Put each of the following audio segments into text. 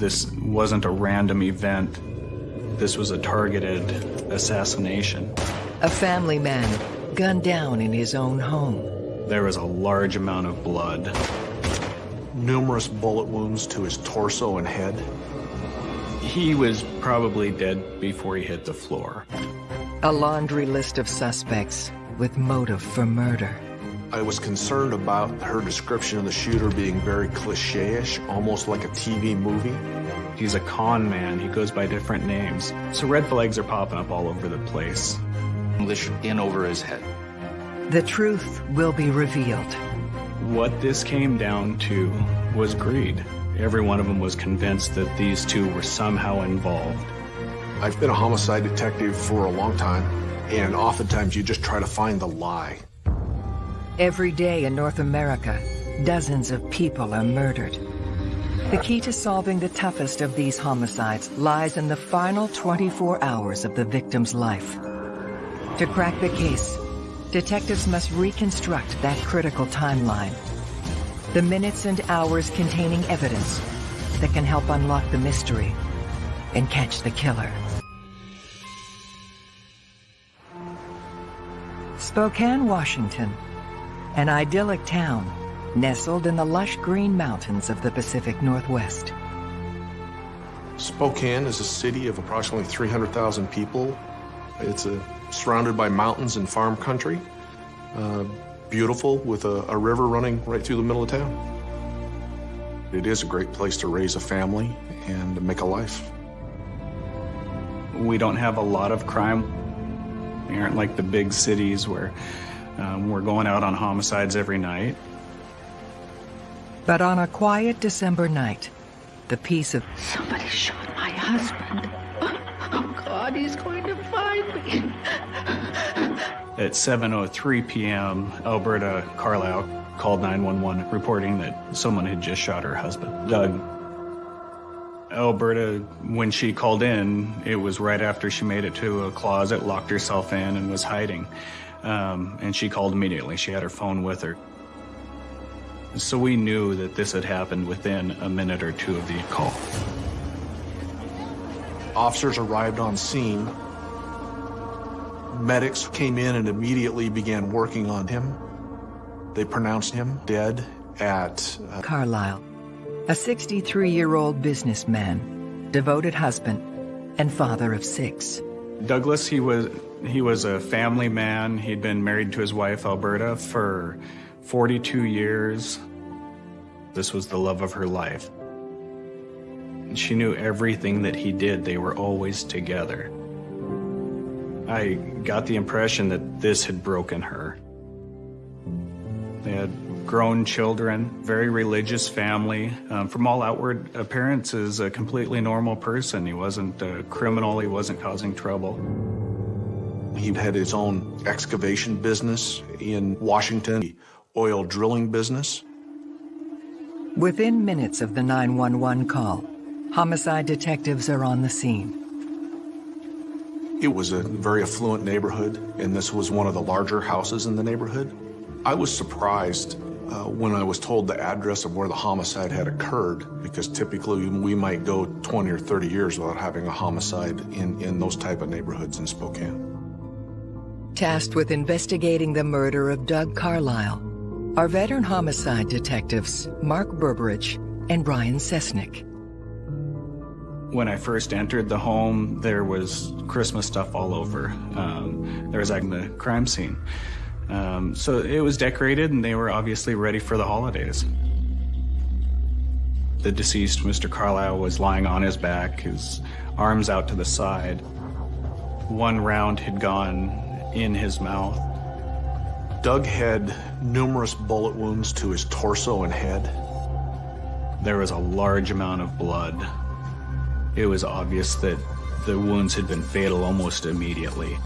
This wasn't a random event. This was a targeted assassination. A family man gunned down in his own home. There was a large amount of blood. Numerous bullet wounds to his torso and head. He was probably dead before he hit the floor. A laundry list of suspects with motive for murder. I was concerned about her description of the shooter being very cliche-ish, almost like a TV movie. He's a con man. He goes by different names. So red flags are popping up all over the place. English in over his head. The truth will be revealed. What this came down to was greed. Every one of them was convinced that these two were somehow involved. I've been a homicide detective for a long time, and oftentimes you just try to find the lie. Every day in North America, dozens of people are murdered. The key to solving the toughest of these homicides lies in the final 24 hours of the victim's life. To crack the case, detectives must reconstruct that critical timeline. The minutes and hours containing evidence that can help unlock the mystery and catch the killer. Spokane, Washington an idyllic town nestled in the lush green mountains of the Pacific Northwest. Spokane is a city of approximately 300,000 people. It's a, surrounded by mountains and farm country. Uh, beautiful with a, a river running right through the middle of town. It is a great place to raise a family and make a life. We don't have a lot of crime. We aren't like the big cities where um, we're going out on homicides every night. But on a quiet December night, the peace of... Somebody shot my husband. Oh, God, he's going to find me. At 7.03 p.m., Elberta Carlile called 911 reporting that someone had just shot her husband, Doug. Elberta, when she called in, it was right after she made it to a closet, locked herself in, and was hiding. Um, and she called immediately. She had her phone with her. So we knew that this had happened within a minute or two of the call. Officers arrived on scene. Medics came in and immediately began working on him. They pronounced him dead at... Uh... Carlile, a 63-year-old businessman, devoted husband, and father of six. Douglas, he was he was a family man. He'd been married to his wife, Elberta, for 42 years. This was the love of her life. She knew everything that he did. They were always together. I got the impression that this had broken her. They had grown children, very religious family. Um, from all outward appearances, a completely normal person. He wasn't a criminal, he wasn't causing trouble. He had his own excavation business in Washington, oil drilling business. Within minutes of the 911 call, homicide detectives are on the scene. It was a very affluent neighborhood, and this was one of the larger houses in the neighborhood. I was surprised uh, when I was told the address of where the homicide had occurred, because typically we might go 20 or 30 years without having a homicide in, in those type of neighborhoods in Spokane. Tasked with investigating the murder of Doug Carlile are veteran homicide detectives Mark Burbridge and Brian Cestnik. When I first entered the home, there was Christmas stuff all over. Um, there was like the crime scene. Um, so it was decorated and they were obviously ready for the holidays. The deceased, Mr. Carlile, was lying on his back, his arms out to the side. One round had gone in his mouth. Doug had numerous bullet wounds to his torso and head. There was a large amount of blood. It was obvious that the wounds had been fatal almost immediately.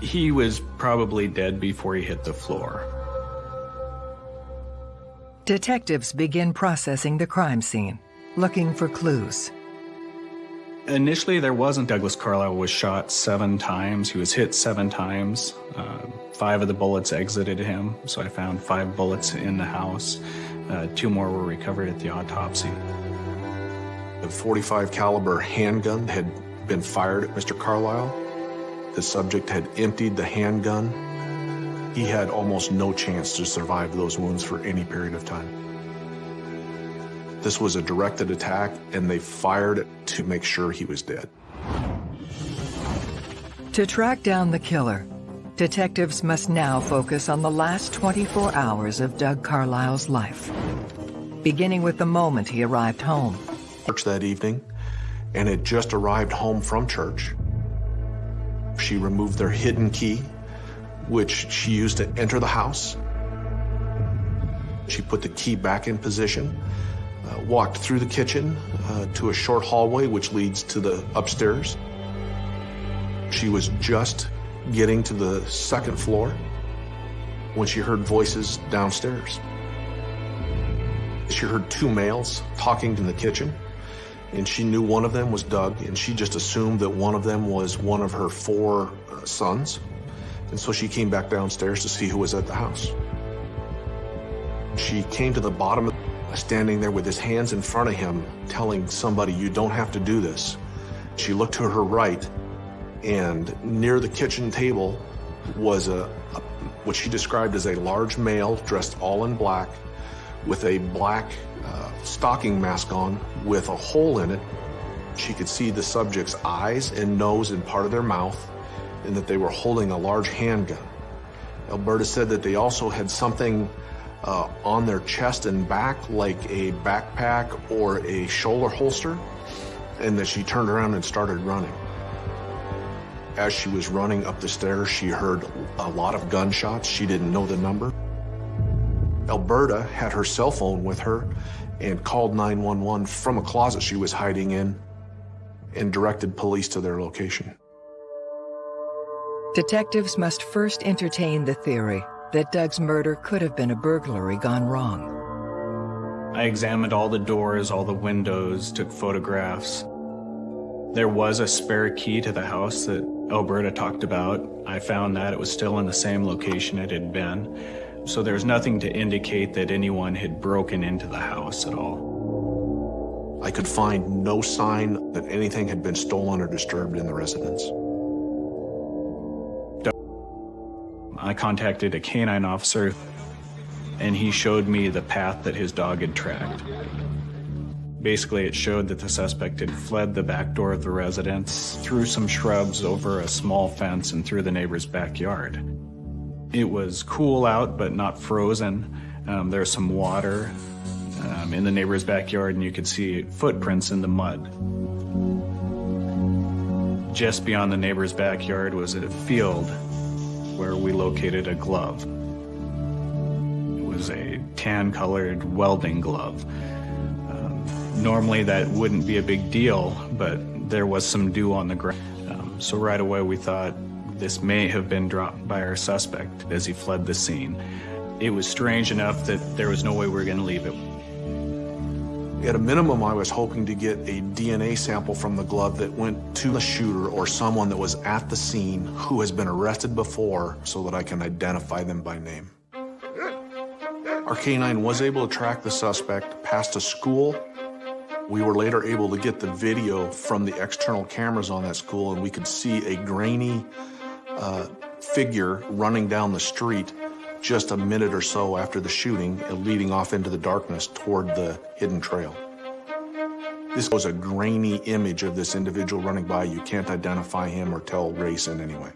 He was probably dead before he hit the floor. Detectives begin processing the crime scene, looking for clues. Initially, there wasn't. Douglas Carlile was shot seven times. He was hit seven times. Uh, five of the bullets exited him, so I found five bullets in the house. Uh, two more were recovered at the autopsy. The 45 caliber handgun had been fired at Mr. Carlile. The subject had emptied the handgun. He had almost no chance to survive those wounds for any period of time. This was a directed attack, and they fired to make sure he was dead. To track down the killer, detectives must now focus on the last 24 hours of Doug Carlile's life, beginning with the moment he arrived home. Church that evening, and had just arrived home from church. She removed their hidden key, which she used to enter the house. She put the key back in position, uh, walked through the kitchen uh, to a short hallway which leads to the upstairs. She was just getting to the second floor when she heard voices downstairs. She heard two males talking in the kitchen, and she knew one of them was Doug, and she just assumed that one of them was one of her four uh, sons. And so she came back downstairs to see who was at the house. She came to the bottom, standing there with his hands in front of him, telling somebody, you don't have to do this. She looked to her right, and near the kitchen table was a, a what she described as a large male dressed all in black with a black uh, stocking mask on with a hole in it. She could see the subject's eyes and nose and part of their mouth and that they were holding a large handgun. Elberta said that they also had something uh, on their chest and back like a backpack or a shoulder holster and that she turned around and started running. As she was running up the stairs, she heard a lot of gunshots. She didn't know the number. Elberta had her cell phone with her and called 911 from a closet she was hiding in and directed police to their location. Detectives must first entertain the theory that Doug's murder could have been a burglary gone wrong. I examined all the doors, all the windows, took photographs. There was a spare key to the house that Elberta talked about. I found that it was still in the same location it had been. So there's nothing to indicate that anyone had broken into the house at all. I could find no sign that anything had been stolen or disturbed in the residence. I contacted a canine officer and he showed me the path that his dog had tracked. Basically, it showed that the suspect had fled the back door of the residence, through some shrubs, over a small fence, and through the neighbor's backyard. It was cool out, but not frozen. Um, there's some water um, in the neighbor's backyard, and you could see footprints in the mud. Just beyond the neighbor's backyard was a field where we located a glove. It was a tan-colored welding glove. Um, normally that wouldn't be a big deal, but there was some dew on the ground. Um, so right away we thought this may have been dropped by our suspect as he fled the scene. It was strange enough that there was no way we were going to leave it. At a minimum, I was hoping to get a DNA sample from the glove that went to the shooter or someone that was at the scene who has been arrested before so that I can identify them by name. Our canine was able to track the suspect past a school. We were later able to get the video from the external cameras on that school and we could see a grainy uh, figure running down the street just a minute or so after the shooting, leading off into the darkness toward the hidden trail. This was a grainy image of this individual running by. You can't identify him or tell race in any way.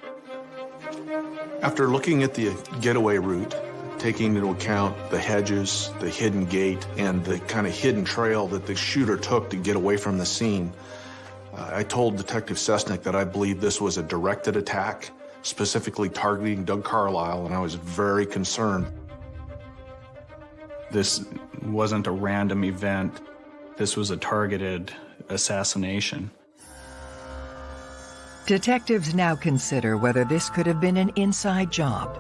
After looking at the getaway route, taking into account the hedges, the hidden gate, and the kind of hidden trail that the shooter took to get away from the scene, uh, I told Detective Cestnik that I believe this was a directed attack specifically targeting Doug Carlile, and I was very concerned. This wasn't a random event. This was a targeted assassination. Detectives now consider whether this could have been an inside job.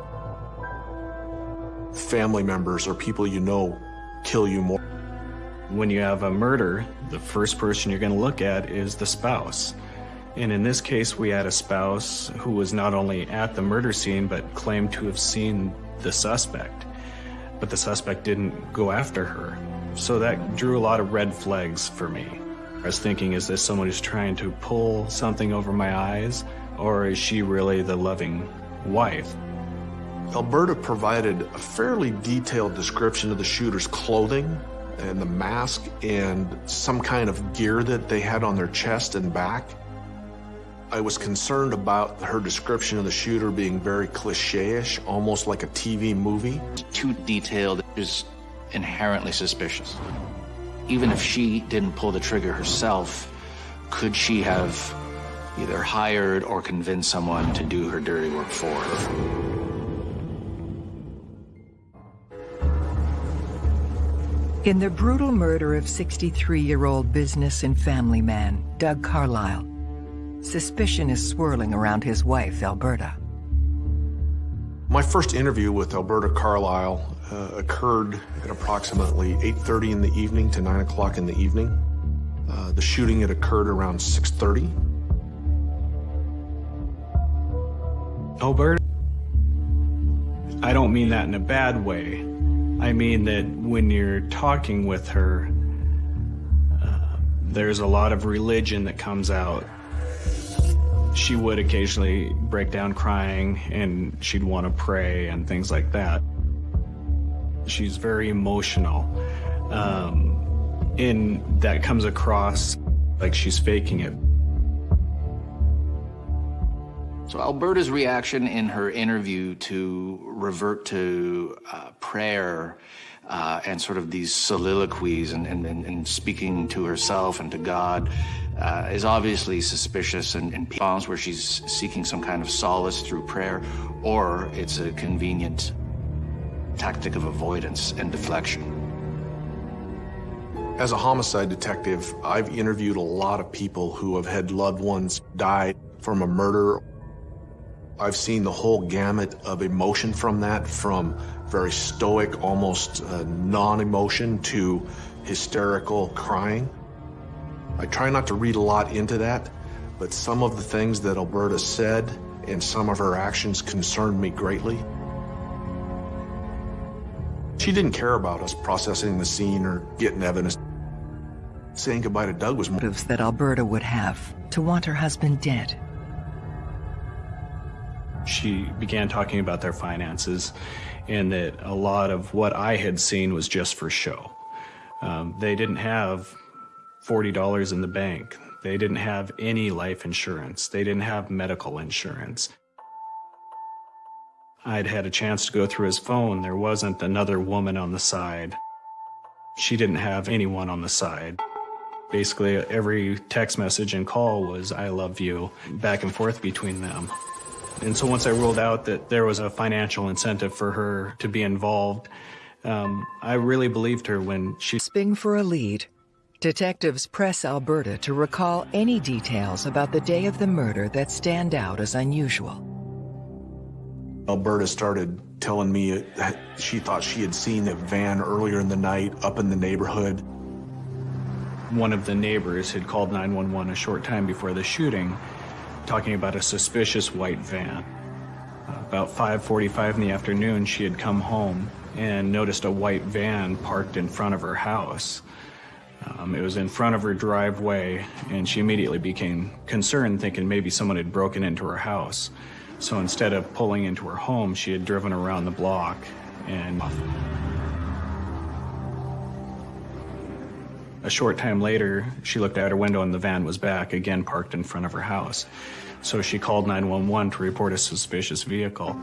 Family members or people you know kill you more. When you have a murder, the first person you're going to look at is the spouse. And in this case, we had a spouse who was not only at the murder scene, but claimed to have seen the suspect. But the suspect didn't go after her. So that drew a lot of red flags for me. I was thinking, is this someone who's trying to pull something over my eyes, or is she really the loving wife? Elberta provided a fairly detailed description of the shooter's clothing and the mask and some kind of gear that they had on their chest and back. I was concerned about her description of the shooter being very cliche-ish, almost like a TV movie. Too detailed is inherently suspicious. Even if she didn't pull the trigger herself, could she have either hired or convinced someone to do her dirty work for her? In the brutal murder of 63-year-old business and family man, Doug Carlile, suspicion is swirling around his wife, Elberta. My first interview with Elberta Carlile uh, occurred at approximately 8.30 in the evening to 9 o'clock in the evening. Uh, the shooting had occurred around 6.30. Elberta, I don't mean that in a bad way. I mean that when you're talking with her, uh, there's a lot of religion that comes out. She would occasionally break down crying and she'd want to pray and things like that. She's very emotional. Um, and that comes across like she's faking it. So Elberta's reaction in her interview to revert to uh, prayer uh, and sort of these soliloquies and, and, and, speaking to herself and to God uh, is obviously suspicious and, and where she's seeking some kind of solace through prayer, or it's a convenient tactic of avoidance and deflection. As a homicide detective, I've interviewed a lot of people who have had loved ones die from a murder I've seen the whole gamut of emotion from that, from very stoic, almost uh, non-emotion to hysterical crying. I try not to read a lot into that, but some of the things that Elberta said and some of her actions concerned me greatly. She didn't care about us processing the scene or getting evidence. Saying goodbye to Doug was motives that Elberta would have to want her husband dead she began talking about their finances and that a lot of what I had seen was just for show. Um, they didn't have $40 in the bank. They didn't have any life insurance. They didn't have medical insurance. I'd had a chance to go through his phone. There wasn't another woman on the side. She didn't have anyone on the side. Basically, every text message and call was, I love you, back and forth between them. And so once I ruled out that there was a financial incentive for her to be involved, um, I really believed her when she... Sping for a lead. Detectives press Elberta to recall any details about the day of the murder that stand out as unusual. Elberta started telling me that she thought she had seen a van earlier in the night up in the neighborhood. One of the neighbors had called 911 a short time before the shooting talking about a suspicious white van. About 5.45 in the afternoon, she had come home and noticed a white van parked in front of her house. Um, it was in front of her driveway, and she immediately became concerned, thinking maybe someone had broken into her house. So instead of pulling into her home, she had driven around the block and A short time later, she looked out her window and the van was back, again parked in front of her house. So she called 911 to report a suspicious vehicle.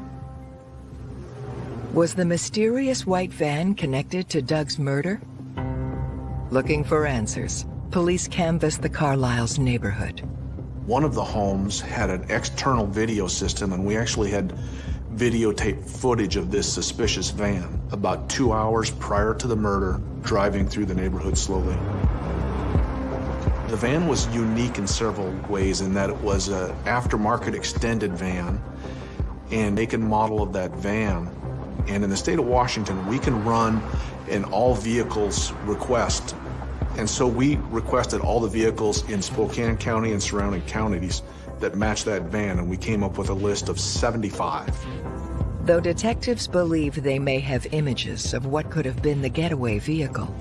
Was the mysterious white van connected to Doug's murder? Looking for answers, police canvassed the Carlile's neighborhood. One of the homes had an external video system, and we actually had videotape footage of this suspicious van about two hours prior to the murder, driving through the neighborhood slowly. The van was unique in several ways in that it was an aftermarket extended van and make and model of that van. And in the state of Washington, we can run an all vehicles request. And so we requested all the vehicles in Spokane County and surrounding counties that match that van, and we came up with a list of 75. Though detectives believe they may have images of what could have been the getaway vehicle,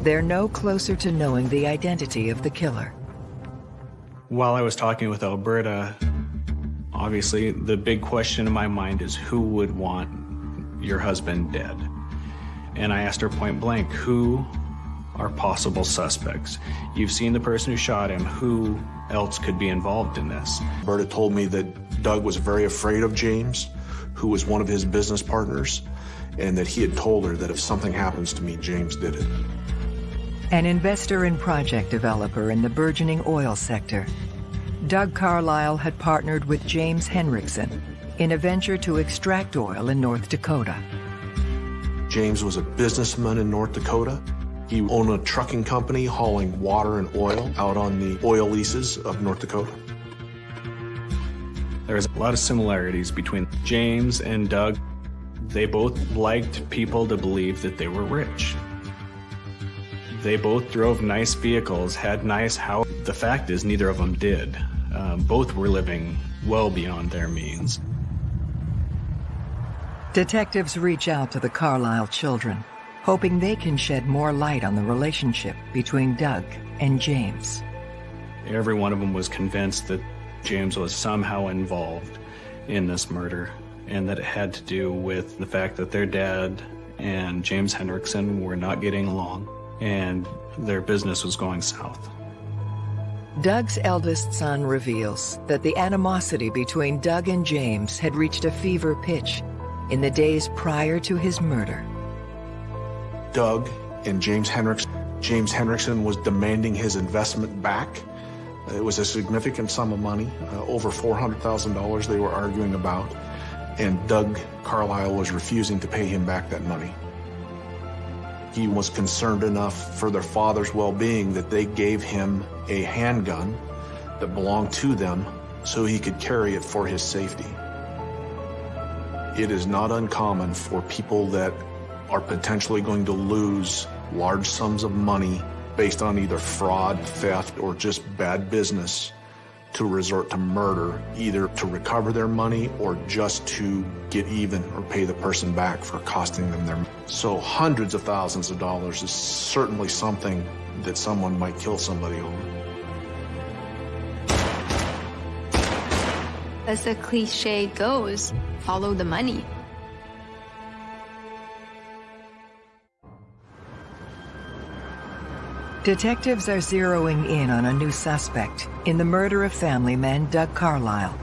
they're no closer to knowing the identity of the killer. While I was talking with Elberta, obviously the big question in my mind is who would want your husband dead? And I asked her point blank, who are possible suspects? You've seen the person who shot him. Who else could be involved in this? Elberta told me that Doug was very afraid of James, who was one of his business partners, and that he had told her that if something happens to me, James did it. An investor and project developer in the burgeoning oil sector, Doug Carlile had partnered with James Henrikson in a venture to extract oil in North Dakota. James was a businessman in North Dakota. He owned a trucking company hauling water and oil out on the oil leases of North Dakota. There's a lot of similarities between James and Doug. They both liked people to believe that they were rich. They both drove nice vehicles, had nice houses. The fact is, neither of them did. Um, both were living well beyond their means. Detectives reach out to the Carlile children, hoping they can shed more light on the relationship between Doug and James. Every one of them was convinced that James was somehow involved in this murder and that it had to do with the fact that their dad and James Henrikson were not getting along and their business was going south. Doug's eldest son reveals that the animosity between Doug and James had reached a fever pitch in the days prior to his murder. Doug and James Henrikson, James was demanding his investment back. It was a significant sum of money, uh, over $400,000 they were arguing about, and Doug Carlile was refusing to pay him back that money. He was concerned enough for their father's well-being that they gave him a handgun that belonged to them so he could carry it for his safety. It is not uncommon for people that are potentially going to lose large sums of money based on either fraud, theft, or just bad business to resort to murder, either to recover their money or just to get even or pay the person back for costing them their money. So hundreds of thousands of dollars is certainly something that someone might kill somebody over. As the cliche goes, follow the money. Detectives are zeroing in on a new suspect in the murder of family man Doug Carlile,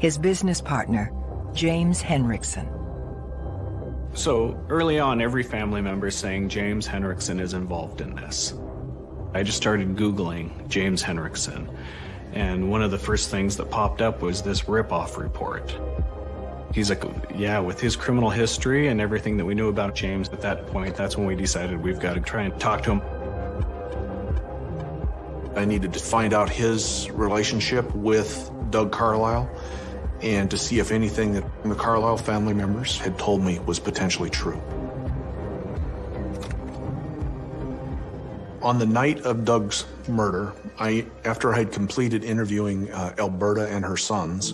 his business partner, James Henrikson. So early on, every family member is saying James Henrikson is involved in this. I just started Googling James Henrikson, and one of the first things that popped up was this ripoff report. He's like, yeah, with his criminal history and everything that we knew about James at that point, that's when we decided we've got to try and talk to him. I needed to find out his relationship with Doug Carlile and to see if anything that the Carlile family members had told me was potentially true. On the night of Doug's murder, I, after I had completed interviewing uh, Elberta and her sons,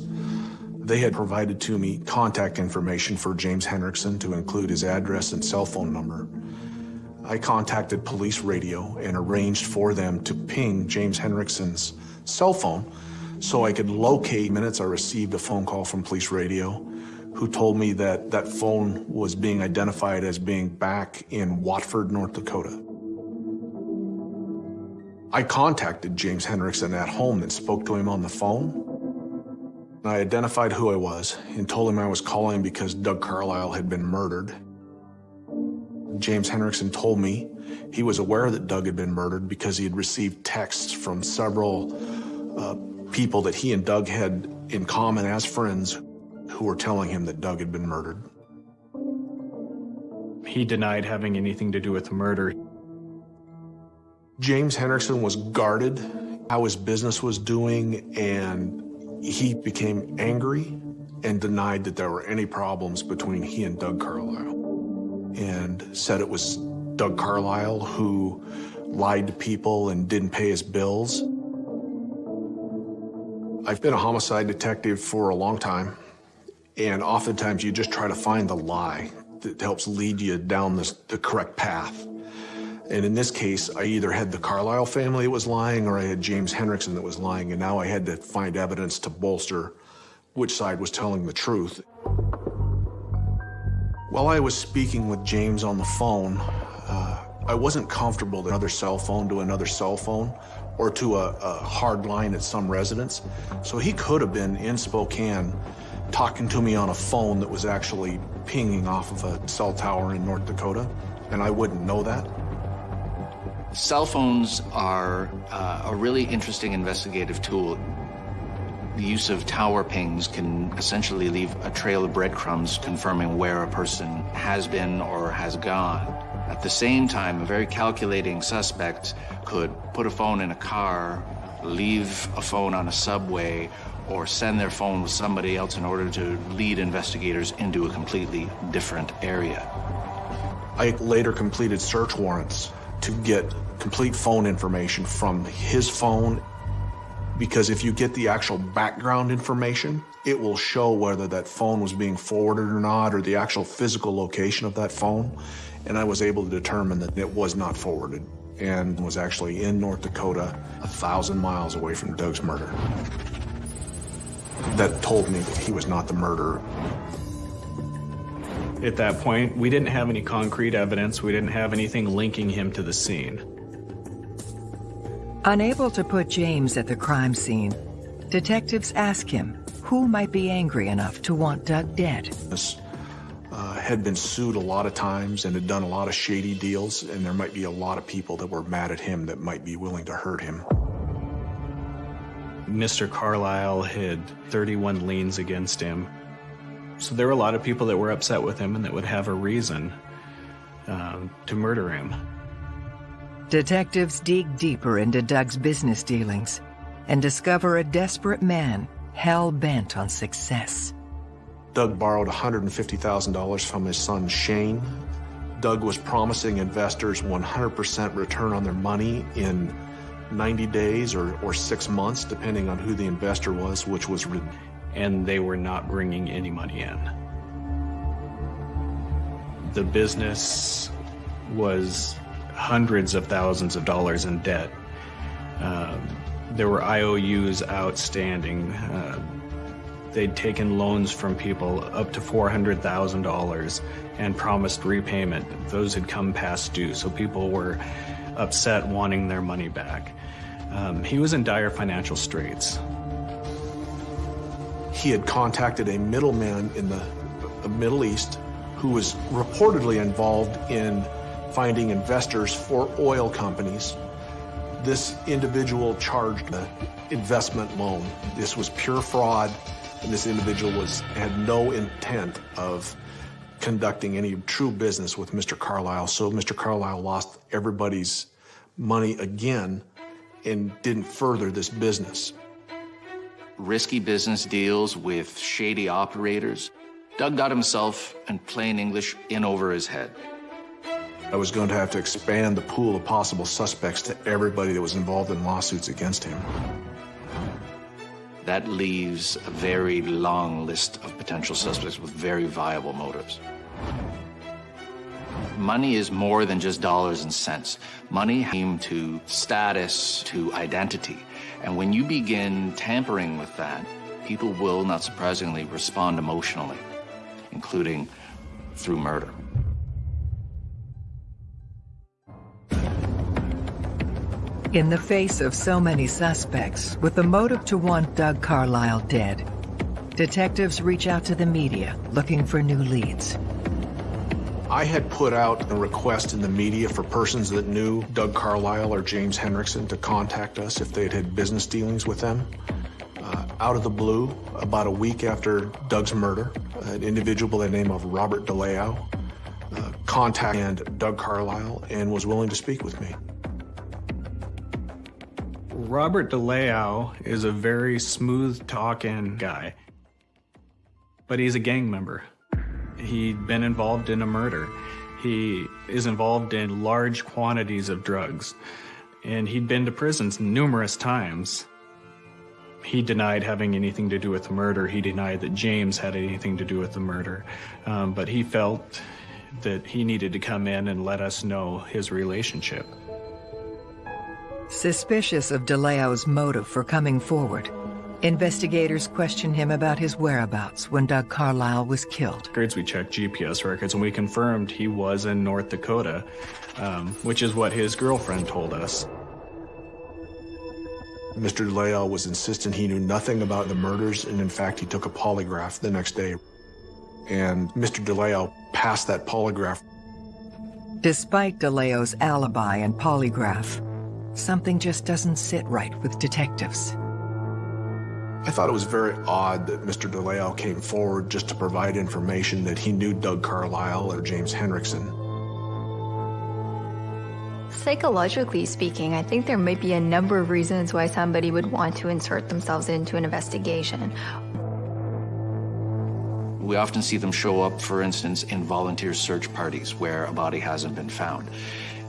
they had provided to me contact information for James Henrikson to include his address and cell phone number. I contacted police radio and arranged for them to ping James Henrikson's cell phone so I could locate minutes I received a phone call from police radio who told me that that phone was being identified as being back in Watford, North Dakota. I contacted James Henrikson at home and spoke to him on the phone. I identified who I was and told him I was calling because Doug Carlile had been murdered James Henrikson told me he was aware that Doug had been murdered because he had received texts from several uh, people that he and Doug had in common as friends who were telling him that Doug had been murdered. He denied having anything to do with the murder. James Henrikson was guarded how his business was doing and he became angry and denied that there were any problems between he and Doug Carlile and said it was Doug Carlile who lied to people and didn't pay his bills. I've been a homicide detective for a long time, and oftentimes you just try to find the lie that helps lead you down this, the correct path. And in this case, I either had the Carlile family that was lying or I had James Henrikson that was lying, and now I had to find evidence to bolster which side was telling the truth. While I was speaking with James on the phone, uh, I wasn't comfortable to another cell phone to another cell phone or to a, a hard line at some residence. So he could have been in Spokane talking to me on a phone that was actually pinging off of a cell tower in North Dakota, and I wouldn't know that. Cell phones are uh, a really interesting investigative tool. The use of tower pings can essentially leave a trail of breadcrumbs confirming where a person has been or has gone. At the same time, a very calculating suspect could put a phone in a car, leave a phone on a subway, or send their phone with somebody else in order to lead investigators into a completely different area. I later completed search warrants to get complete phone information from his phone because if you get the actual background information, it will show whether that phone was being forwarded or not, or the actual physical location of that phone. And I was able to determine that it was not forwarded and was actually in North Dakota, a thousand miles away from Doug's murder. That told me that he was not the murderer. At that point, we didn't have any concrete evidence. We didn't have anything linking him to the scene. Unable to put James at the crime scene, detectives ask him who might be angry enough to want Doug dead. This uh, had been sued a lot of times and had done a lot of shady deals, and there might be a lot of people that were mad at him that might be willing to hurt him. Mr. Carlile had 31 liens against him. So there were a lot of people that were upset with him and that would have a reason um, to murder him. Detectives dig deeper into Doug's business dealings and discover a desperate man hell-bent on success. Doug borrowed $150,000 from his son Shane. Doug was promising investors 100% return on their money in 90 days or, or six months, depending on who the investor was, which was. And they were not bringing any money in. The business was hundreds of thousands of dollars in debt. Um, there were IOUs outstanding. Uh, they'd taken loans from people up to $400,000 and promised repayment. Those had come past due, so people were upset wanting their money back. Um, he was in dire financial straits. He had contacted a middleman in the, the Middle East who was reportedly involved in finding investors for oil companies. This individual charged an investment loan. This was pure fraud, and this individual was had no intent of conducting any true business with Mr. Carlile. So Mr. Carlile lost everybody's money again and didn't further this business. Risky business deals with shady operators. Doug got himself, in plain English, in over his head. I was going to have to expand the pool of possible suspects to everybody that was involved in lawsuits against him. That leaves a very long list of potential suspects with very viable motives. Money is more than just dollars and cents. Money came to status, to identity. And when you begin tampering with that, people will, not surprisingly, respond emotionally, including through murder. In the face of so many suspects with the motive to want Doug Carlile dead, detectives reach out to the media looking for new leads. I had put out a request in the media for persons that knew Doug Carlile or James Henrikson to contact us if they'd had business dealings with them. Uh, out of the blue, about a week after Doug's murder, an individual by the name of Robert DeLeo uh, contacted Doug Carlile and was willing to speak with me. Robert DeLeo is a very smooth talking guy, but he's a gang member. He'd been involved in a murder. He is involved in large quantities of drugs, and he'd been to prisons numerous times. He denied having anything to do with the murder. He denied that James had anything to do with the murder. Um, but he felt that he needed to come in and let us know his relationship. Suspicious of DeLeo's motive for coming forward, investigators questioned him about his whereabouts when Doug Carlile was killed. We checked GPS records and we confirmed he was in North Dakota, um, which is what his girlfriend told us. Mr. DeLeo was insistent he knew nothing about the murders, and in fact, he took a polygraph the next day. And Mr. DeLeo passed that polygraph. Despite DeLeo's alibi and polygraph, something just doesn't sit right with detectives. I thought it was very odd that Mr. DeLeo came forward just to provide information that he knew Doug Carlile or James Henrikson. Psychologically speaking, I think there might be a number of reasons why somebody would want to insert themselves into an investigation. We often see them show up, for instance, in volunteer search parties where a body hasn't been found.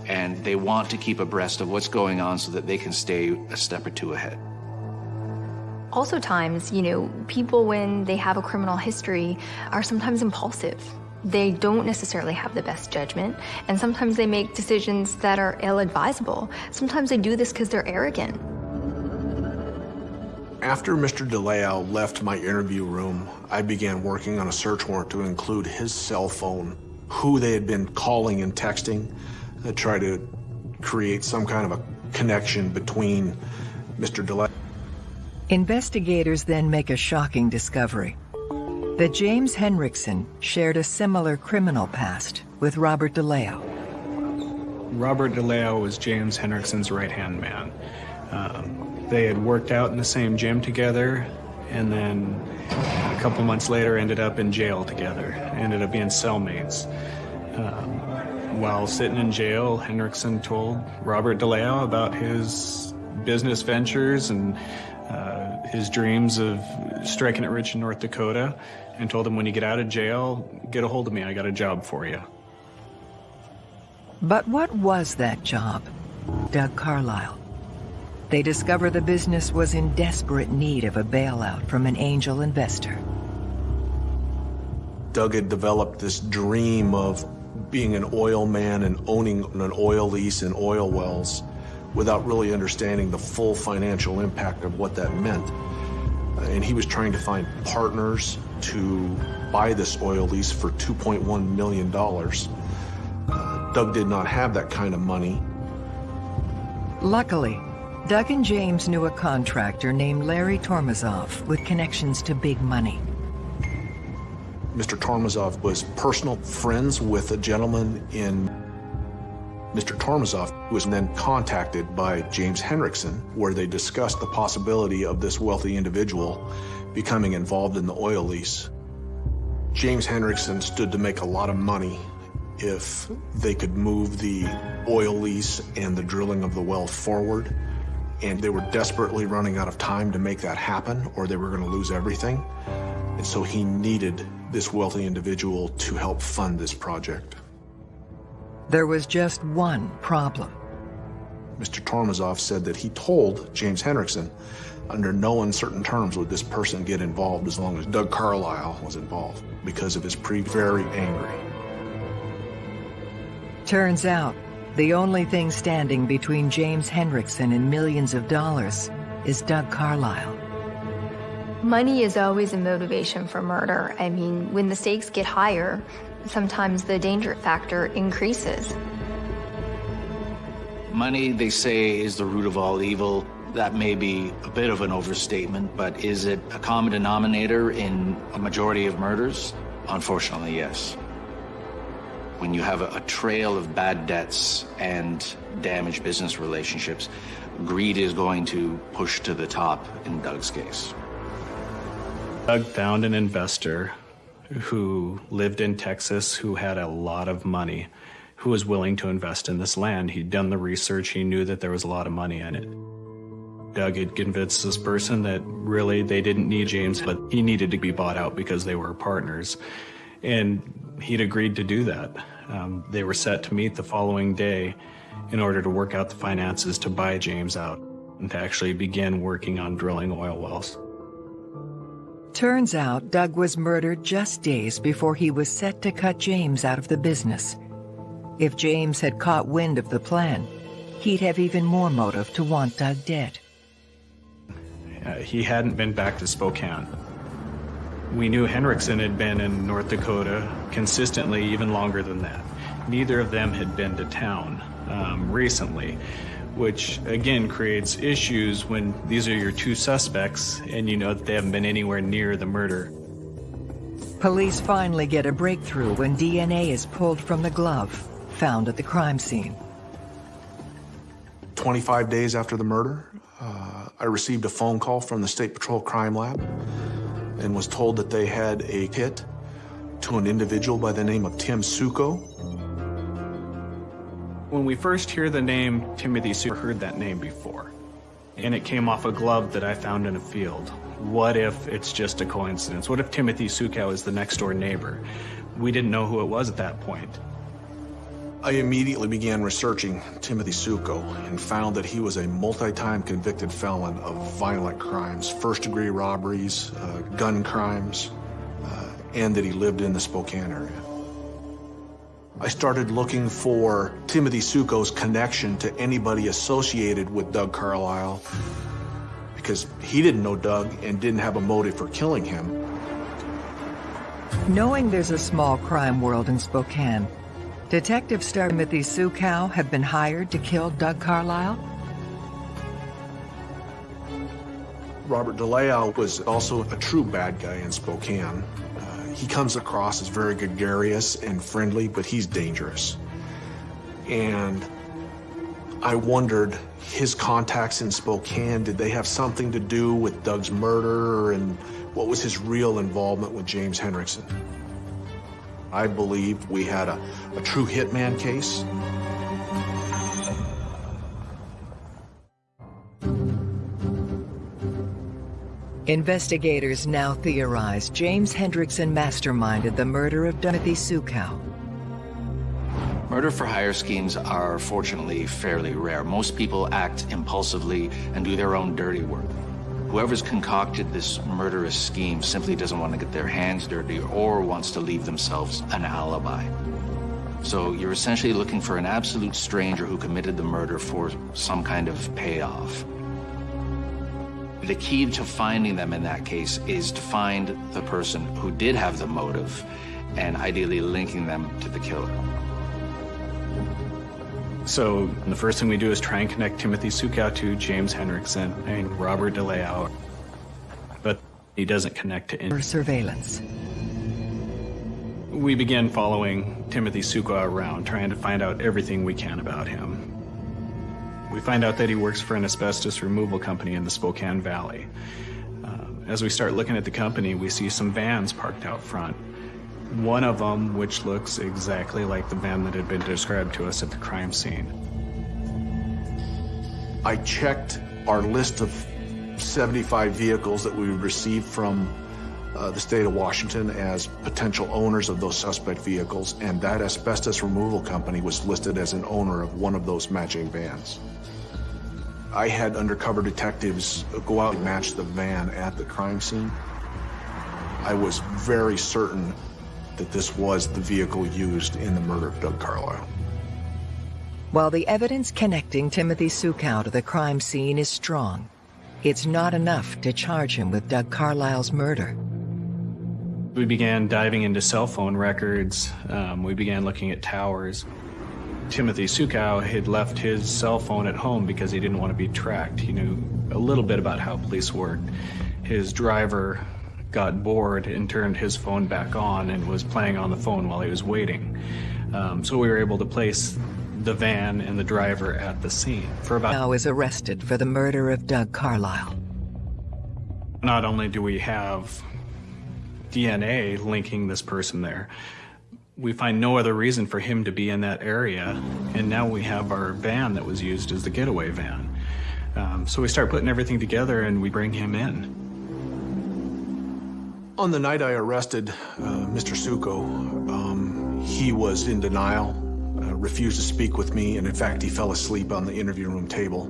And they want to keep abreast of what's going on so that they can stay a step or two ahead. Also times, you know, people when they have a criminal history are sometimes impulsive. They don't necessarily have the best judgment, and sometimes they make decisions that are ill-advisable. Sometimes they do this because they're arrogant. After Mr. DeLeo left my interview room, I began working on a search warrant to include his cell phone, who they had been calling and texting, to try to create some kind of a connection between Mr. DeLeo. Investigators then make a shocking discovery that James Henrikson shared a similar criminal past with Robert DeLeo. Robert DeLeo was James Henrikson's right-hand man. Um, they had worked out in the same gym together, and then a couple months later ended up in jail together, ended up being cellmates. Um, while sitting in jail, Henrikson told Robert DeLeo about his business ventures and uh, his dreams of striking it rich in North Dakota and told him when you get out of jail, get a hold of me, I got a job for you. But what was that job? Doug Carlile. They discover the business was in desperate need of a bailout from an angel investor. Doug had developed this dream of being an oil man and owning an oil lease and oil wells without really understanding the full financial impact of what that meant. And he was trying to find partners to buy this oil lease for $2.1 million. Uh, Doug did not have that kind of money. Luckily, Doug and James knew a contractor named Larry Tormazov with connections to big money. Mr. Tormazov was personal friends with a gentleman in Mr. Tormazov was then contacted by James Henrikson, where they discussed the possibility of this wealthy individual becoming involved in the oil lease. James Henrikson stood to make a lot of money if they could move the oil lease and the drilling of the well forward. And they were desperately running out of time to make that happen, or they were going to lose everything. And so he needed this wealthy individual to help fund this project. There was just one problem. Mr. Tormazov said that he told James Henrikson, under no uncertain terms would this person get involved as long as Doug Carlile was involved, because of his pre very angry. Turns out, the only thing standing between James Henrikson and millions of dollars is Doug Carlile. Money is always a motivation for murder. I mean, when the stakes get higher, sometimes the danger factor increases. Money, they say, is the root of all evil. That may be a bit of an overstatement, but is it a common denominator in a majority of murders? Unfortunately, yes. When you have a, a trail of bad debts and damaged business relationships, greed is going to push to the top in Doug's case. Doug found an investor who lived in Texas, who had a lot of money, who was willing to invest in this land. He'd done the research, he knew that there was a lot of money in it. Doug had convinced this person that really they didn't need James, but he needed to be bought out because they were partners. And he'd agreed to do that. Um, they were set to meet the following day in order to work out the finances to buy James out and to actually begin working on drilling oil wells. Turns out Doug was murdered just days before he was set to cut James out of the business. If James had caught wind of the plan, he'd have even more motive to want Doug dead. Uh, he hadn't been back to Spokane. We knew Henrikson had been in North Dakota consistently even longer than that. Neither of them had been to town um, recently, which again creates issues when these are your two suspects and you know that they haven't been anywhere near the murder. Police finally get a breakthrough when DNA is pulled from the glove found at the crime scene. 25 days after the murder, uh, I received a phone call from the State Patrol Crime Lab and was told that they had a hit to an individual by the name of Tim Suckow. When we first hear the name Timothy Suckow, heard that name before, and it came off a glove that I found in a field. What if it's just a coincidence? What if Timothy Suckow is the next door neighbor? We didn't know who it was at that point. I immediately began researching Timothy Suckow and found that he was a multi-time convicted felon of violent crimes, first-degree robberies, uh, gun crimes, uh, and that he lived in the Spokane area. I started looking for Timothy Suckow's connection to anybody associated with Doug Carlile because he didn't know Doug and didn't have a motive for killing him. Knowing there's a small crime world in Spokane, Detective Star Timothy Suckow have been hired to kill Doug Carlile? Robert Delao was also a true bad guy in Spokane. He comes across as very gregarious and friendly, but he's dangerous. And I wondered, his contacts in Spokane, did they have something to do with Doug's murder? And what was his real involvement with James Henrikson? I believe we had a, a true hitman case. Investigators now theorize James Henrikson masterminded the murder of Timothy Suckow. Murder for hire schemes are fortunately fairly rare. Most people act impulsively and do their own dirty work. Whoever's concocted this murderous scheme simply doesn't want to get their hands dirty or wants to leave themselves an alibi. So you're essentially looking for an absolute stranger who committed the murder for some kind of payoff. The key to finding them in that case is to find the person who did have the motive and ideally linking them to the killer. So the first thing we do is try and connect Timothy Suckow to James Henrikson and Robert Delao. But he doesn't connect to any. surveillance. We begin following Timothy Suckow around, trying to find out everything we can about him. We find out that he works for an asbestos removal company in the Spokane Valley. Uh, as we start looking at the company, we see some vans parked out front. One of them, which looks exactly like the van that had been described to us at the crime scene. I checked our list of 75 vehicles that we received from uh, the state of Washington as potential owners of those suspect vehicles, and that asbestos removal company was listed as an owner of one of those matching vans. I had undercover detectives go out and match the van at the crime scene. I was very certain that this was the vehicle used in the murder of Doug Carlile. While the evidence connecting Timothy Suckow to the crime scene is strong, it's not enough to charge him with Doug Carlile's murder. We began diving into cell phone records. Um, we began looking at towers. Timothy Suckow had left his cell phone at home because he didn't want to be tracked. He knew a little bit about how police worked. His driver got bored and turned his phone back on and was playing on the phone while he was waiting. Um, so we were able to place the van and the driver at the scene for about. Now is arrested for the murder of Doug Carlile. Not only do we have DNA linking this person there, we find no other reason for him to be in that area, and now we have our van that was used as the getaway van. Um, so we start putting everything together and we bring him in. On the night I arrested uh, Mr. Suckow, um, he was in denial, uh, refused to speak with me, and in fact, he fell asleep on the interview room table.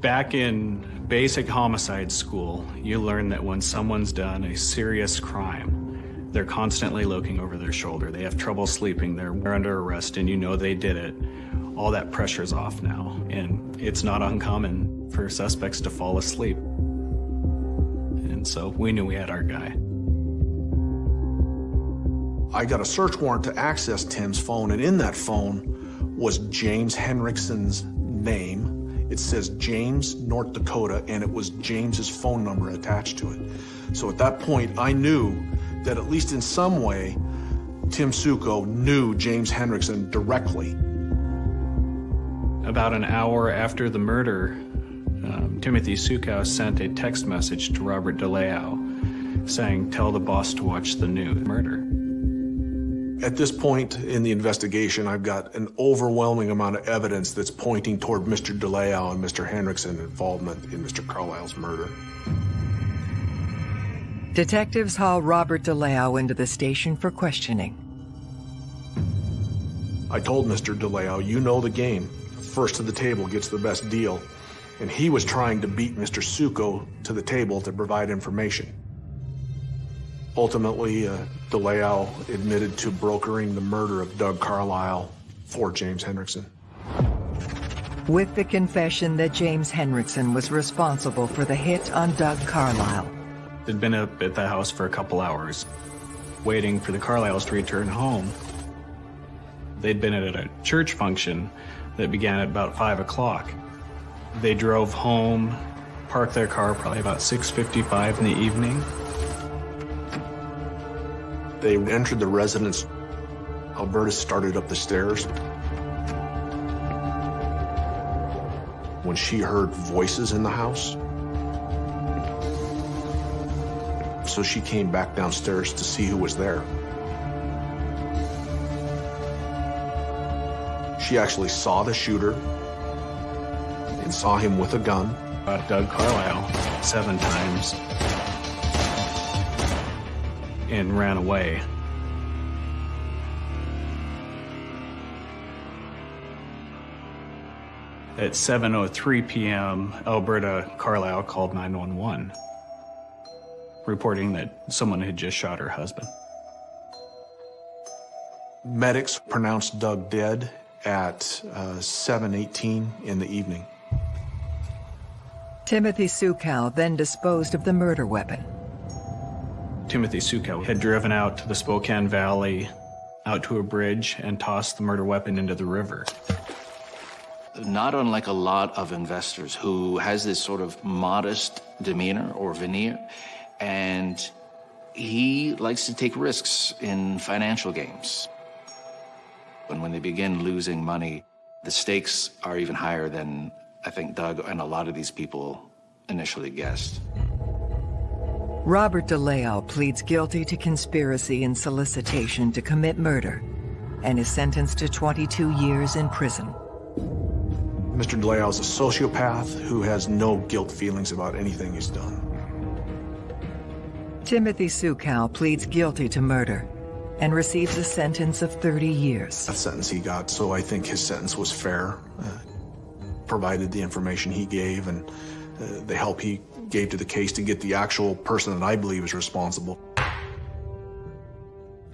Back in basic homicide school, you learn that when someone's done a serious crime, they're constantly looking over their shoulder. They have trouble sleeping. They're under arrest, and you know they did it. All that pressure's off now, and it's not uncommon for suspects to fall asleep. And so we knew we had our guy. I got a search warrant to access Tim's phone, and in that phone was James Henrikson's name it says James, North Dakota, and it was James's phone number attached to it. So at that point, I knew that at least in some way, Tim Suckow knew James Henrikson directly. About an hour after the murder, um, Timothy Suckow sent a text message to Robert Delao saying, tell the boss to watch the new murder. At this point in the investigation, I've got an overwhelming amount of evidence that's pointing toward Mr. Delao and Mr. Henrikson's involvement in Mr. Carlile's murder. Detectives haul Robert Delao into the station for questioning. I told Mr. Delao, you know the game. First to the table gets the best deal. And he was trying to beat Mr. Suckow to the table to provide information. Ultimately, uh, Delao admitted to brokering the murder of Doug Carlile for James Henrikson. With the confession that James Henrikson was responsible for the hit on Doug Carlile. They'd been up at the house for a couple hours, waiting for the Carliles to return home. They'd been at a church function that began at about 5 o'clock. They drove home, parked their car probably about 6.55 in the evening, they entered the residence. Elberta started up the stairs. When she heard voices in the house, so she came back downstairs to see who was there. She actually saw the shooter and saw him with a gun. Uh, Doug Carlile seven times and ran away. At 7.03 p.m., Elberta Carlile called 911, reporting that someone had just shot her husband. Medics pronounced Doug dead at uh, 7.18 in the evening. Timothy Suckow then disposed of the murder weapon. Timothy Suckow had driven out to the Spokane Valley, out to a bridge, and tossed the murder weapon into the river. Not unlike a lot of investors who has this sort of modest demeanor or veneer, and he likes to take risks in financial games. And when they begin losing money, the stakes are even higher than I think Doug and a lot of these people initially guessed. Robert Delao pleads guilty to conspiracy and solicitation to commit murder and is sentenced to 22 years in prison. Mr. Delao is a sociopath who has no guilt feelings about anything he's done. Timothy Suckow pleads guilty to murder and receives a sentence of 30 years. That sentence he got, so I think his sentence was fair, uh, provided the information he gave and uh, the help he gave to the case to get the actual person that I believe is responsible.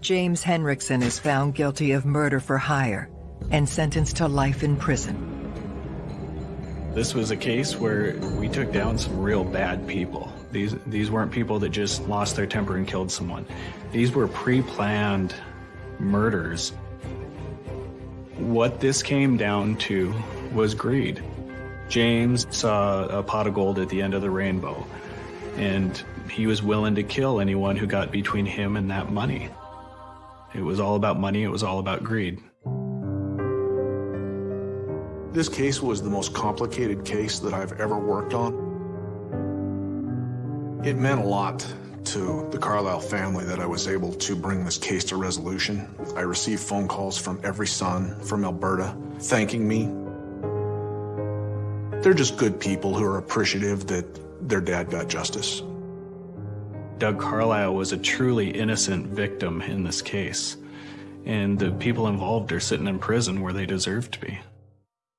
James Henrikson is found guilty of murder for hire and sentenced to life in prison. This was a case where we took down some real bad people. These, these weren't people that just lost their temper and killed someone. These were pre-planned murders. What this came down to was greed. James saw a pot of gold at the end of the rainbow, and he was willing to kill anyone who got between him and that money. It was all about money, it was all about greed. This case was the most complicated case that I've ever worked on. It meant a lot to the Carlile family that I was able to bring this case to resolution. I received phone calls from every son from Elberta thanking me they're just good people who are appreciative that their dad got justice. Doug Carlile was a truly innocent victim in this case, and the people involved are sitting in prison where they deserve to be.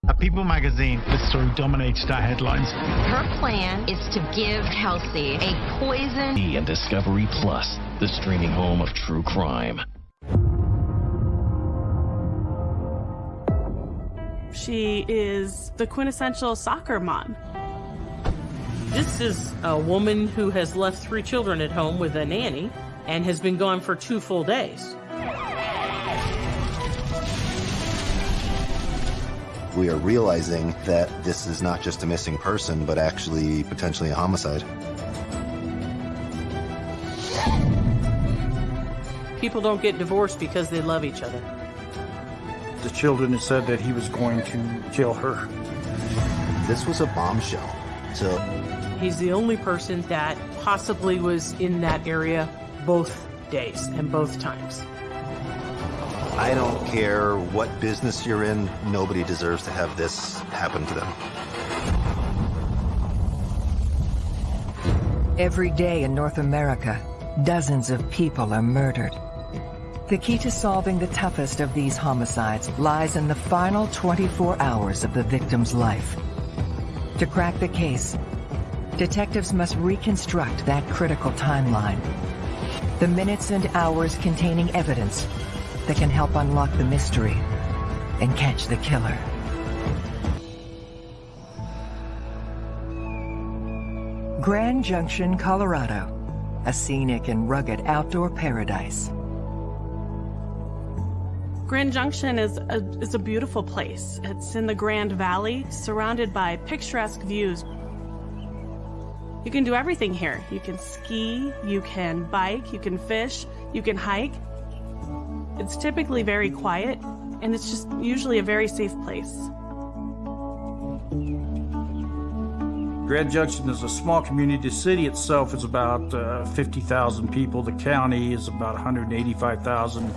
A People magazine, this story dominated our headlines. Her plan is to give Kelsey a poison. And Discovery Plus, the streaming home of true crime. She is the quintessential soccer mom. This is a woman who has left three children at home with a nanny and has been gone for two full days. We are realizing that this is not just a missing person, but actually potentially a homicide. People don't get divorced because they love each other. The children had said that he was going to kill her. This was a bombshell. So He's the only person that possibly was in that area both days and both times. I don't care what business you're in, nobody deserves to have this happen to them. Every day in North America, dozens of people are murdered. The key to solving the toughest of these homicides lies in the final 24 hours of the victim's life. To crack the case, detectives must reconstruct that critical timeline. The minutes and hours containing evidence that can help unlock the mystery and catch the killer. Grand Junction, Colorado, a scenic and rugged outdoor paradise. Grand Junction is a, is a beautiful place. It's in the Grand Valley, surrounded by picturesque views. You can do everything here. You can ski, you can bike, you can fish, you can hike. It's typically very quiet, and it's just usually a very safe place. Grand Junction is a small community. The city itself is about uh, 50,000 people. The county is about 185,000.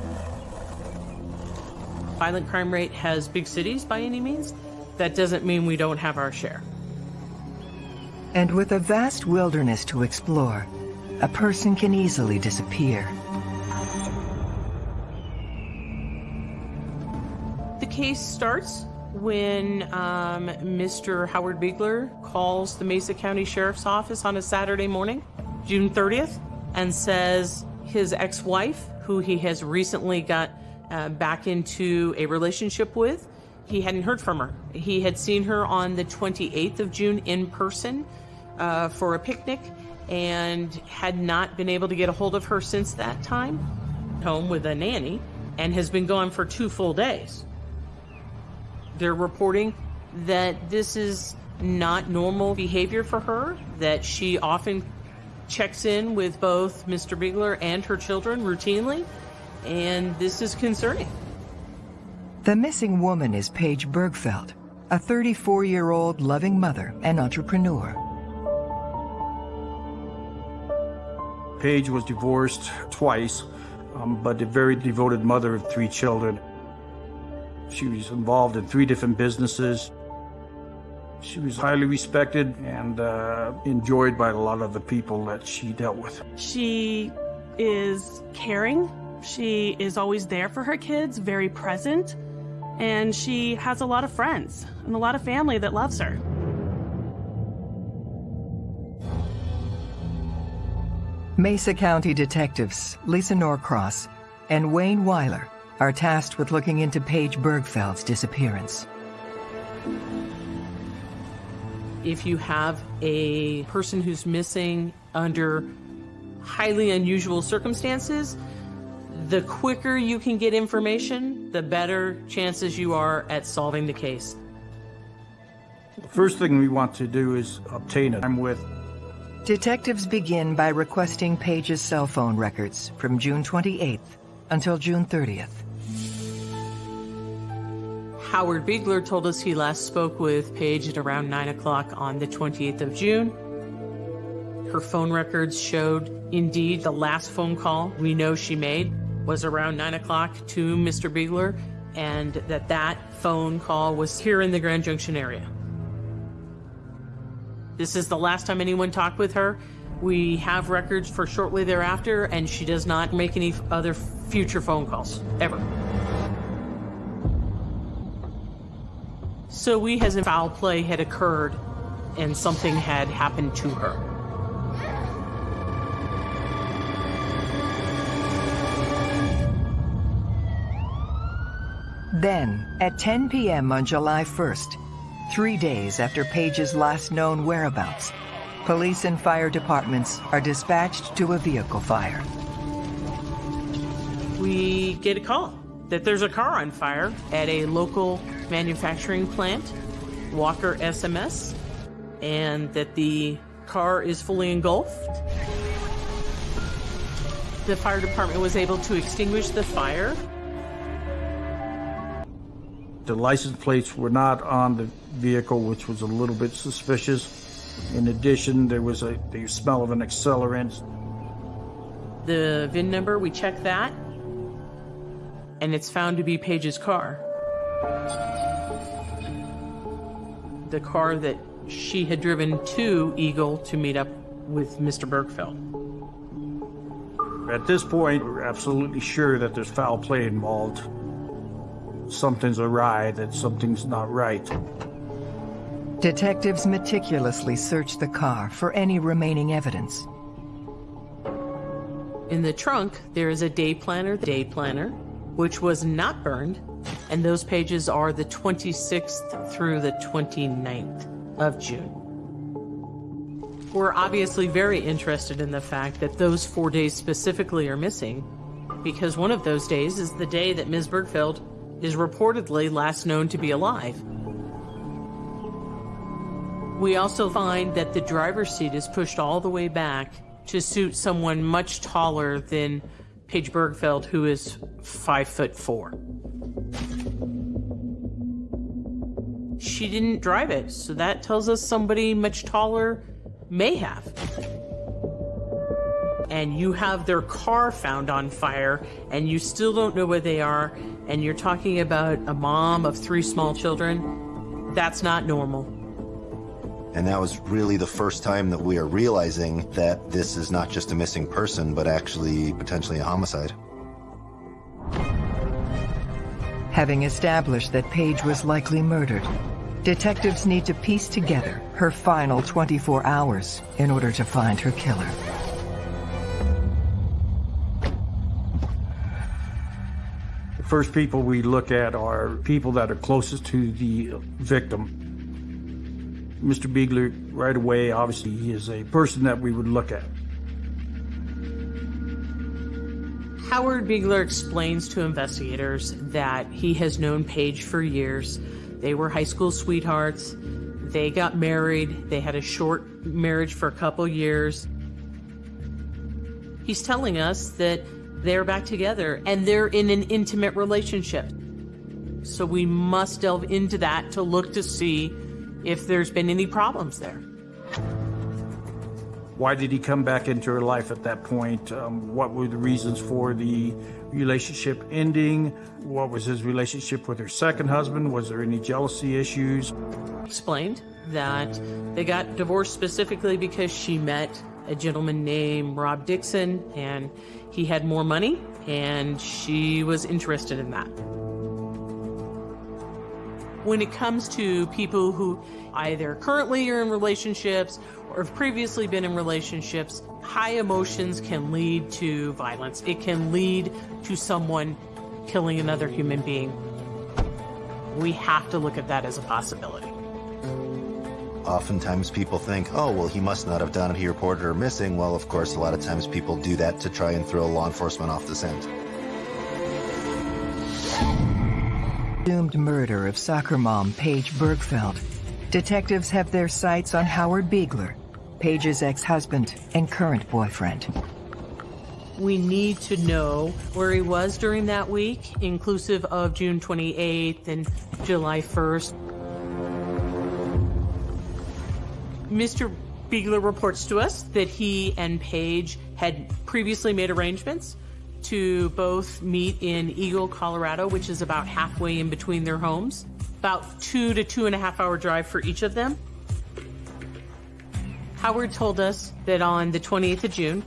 Violent crime rate has big cities by any means. That doesn't mean we don't have our share. And with a vast wilderness to explore, a person can easily disappear. The case starts when um, Mr. Howard Biegler calls the Mesa County Sheriff's Office on a Saturday morning, June 30th, and says his ex-wife, who he has recently got uh, back into a relationship with, he hadn't heard from her. He had seen her on the 28th of June in person uh, for a picnic and had not been able to get a hold of her since that time, home with a nanny, and has been gone for two full days. They're reporting that this is not normal behavior for her, that she often checks in with both Mr. Bigler and her children routinely, and this is concerning. The missing woman is Paige Birgfeld, a 34-year-old loving mother and entrepreneur. Paige was divorced twice, um, but a very devoted mother of three children. She was involved in three different businesses. She was highly respected and uh, enjoyed by a lot of the people that she dealt with. She is caring. She is always there for her kids, very present, and she has a lot of friends and a lot of family that loves her. Mesa County detectives Lisa Norcross and Wayne Weiler are tasked with looking into Paige Birgfeld's disappearance. If you have a person who's missing under highly unusual circumstances, the quicker you can get information, the better chances you are at solving the case. The first thing we want to do is obtain a time with. Detectives begin by requesting Paige's cell phone records from June 28th until June 30th. Howard Biegler told us he last spoke with Paige at around 9 o'clock on the 28th of June. Her phone records showed indeed the last phone call we know she made was around 9 o'clock to Mr. Biegler, and that that phone call was here in the Grand Junction area. This is the last time anyone talked with her. We have records for shortly thereafter, and she does not make any other future phone calls, ever. So we has a foul play had occurred and something had happened to her. Then, at 10 p.m. on July 1st, three days after Paige's last known whereabouts, police and fire departments are dispatched to a vehicle fire. We get a call that there's a car on fire at a local manufacturing plant, Walker SMS, and that the car is fully engulfed. The fire department was able to extinguish the fire. The license plates were not on the vehicle, which was a little bit suspicious. In addition, there was a the smell of an accelerant. The VIN number, we checked that, and it's found to be Paige's car. The car that she had driven to Eagle to meet up with Mr. Birgfeld. At this point, we're absolutely sure that there's foul play involved. Something's awry, that something's not right. Detectives meticulously search the car for any remaining evidence. In the trunk, there is a day planner, day planner, which was not burned, and those pages are the 26th through the 29th of June. We're obviously very interested in the fact that those four days specifically are missing, because one of those days is the day that Ms. Birgfeld is reportedly last known to be alive. We also find that the driver's seat is pushed all the way back to suit someone much taller than Paige Birgfeld, who is five foot four. She didn't drive it, so that tells us somebody much taller may have. And you have their car found on fire, and you still don't know where they are, and you're talking about a mom of three small children. That's not normal. And that was really the first time that we are realizing that this is not just a missing person, but actually potentially a homicide. Having established that Paige was likely murdered, detectives need to piece together her final 24 hours in order to find her killer. First people we look at are people that are closest to the victim. Mr. Beegler, right away, obviously, he is a person that we would look at. Howard Beegler explains to investigators that he has known Paige for years. They were high school sweethearts. They got married. They had a short marriage for a couple years. He's telling us that they're back together and they're in an intimate relationship. So we must delve into that to look to see if there's been any problems there. Why did he come back into her life at that point? Um, what were the reasons for the relationship ending? What was his relationship with her second husband? Was there any jealousy issues? Explained that they got divorced specifically because she met a gentleman named Rob Dixon and he had more money and she was interested in that. When it comes to people who either currently are in relationships or have previously been in relationships, high emotions can lead to violence. It can lead to someone killing another human being. We have to look at that as a possibility. Oftentimes people think, oh, well, he must not have done it. He reported her missing. Well, of course, a lot of times people do that to try and throw law enforcement off the scent. Doomed murder of soccer mom Paige Birgfeld. Detectives have their sights on Howard Beegler, Paige's ex-husband and current boyfriend. We need to know where he was during that week, inclusive of June 28th and July 1st. Mr. Beegler reports to us that he and Paige had previously made arrangements to both meet in Eagle, Colorado, which is about halfway in between their homes. About two to two and a half hour drive for each of them. Howard told us that on the 28th of June,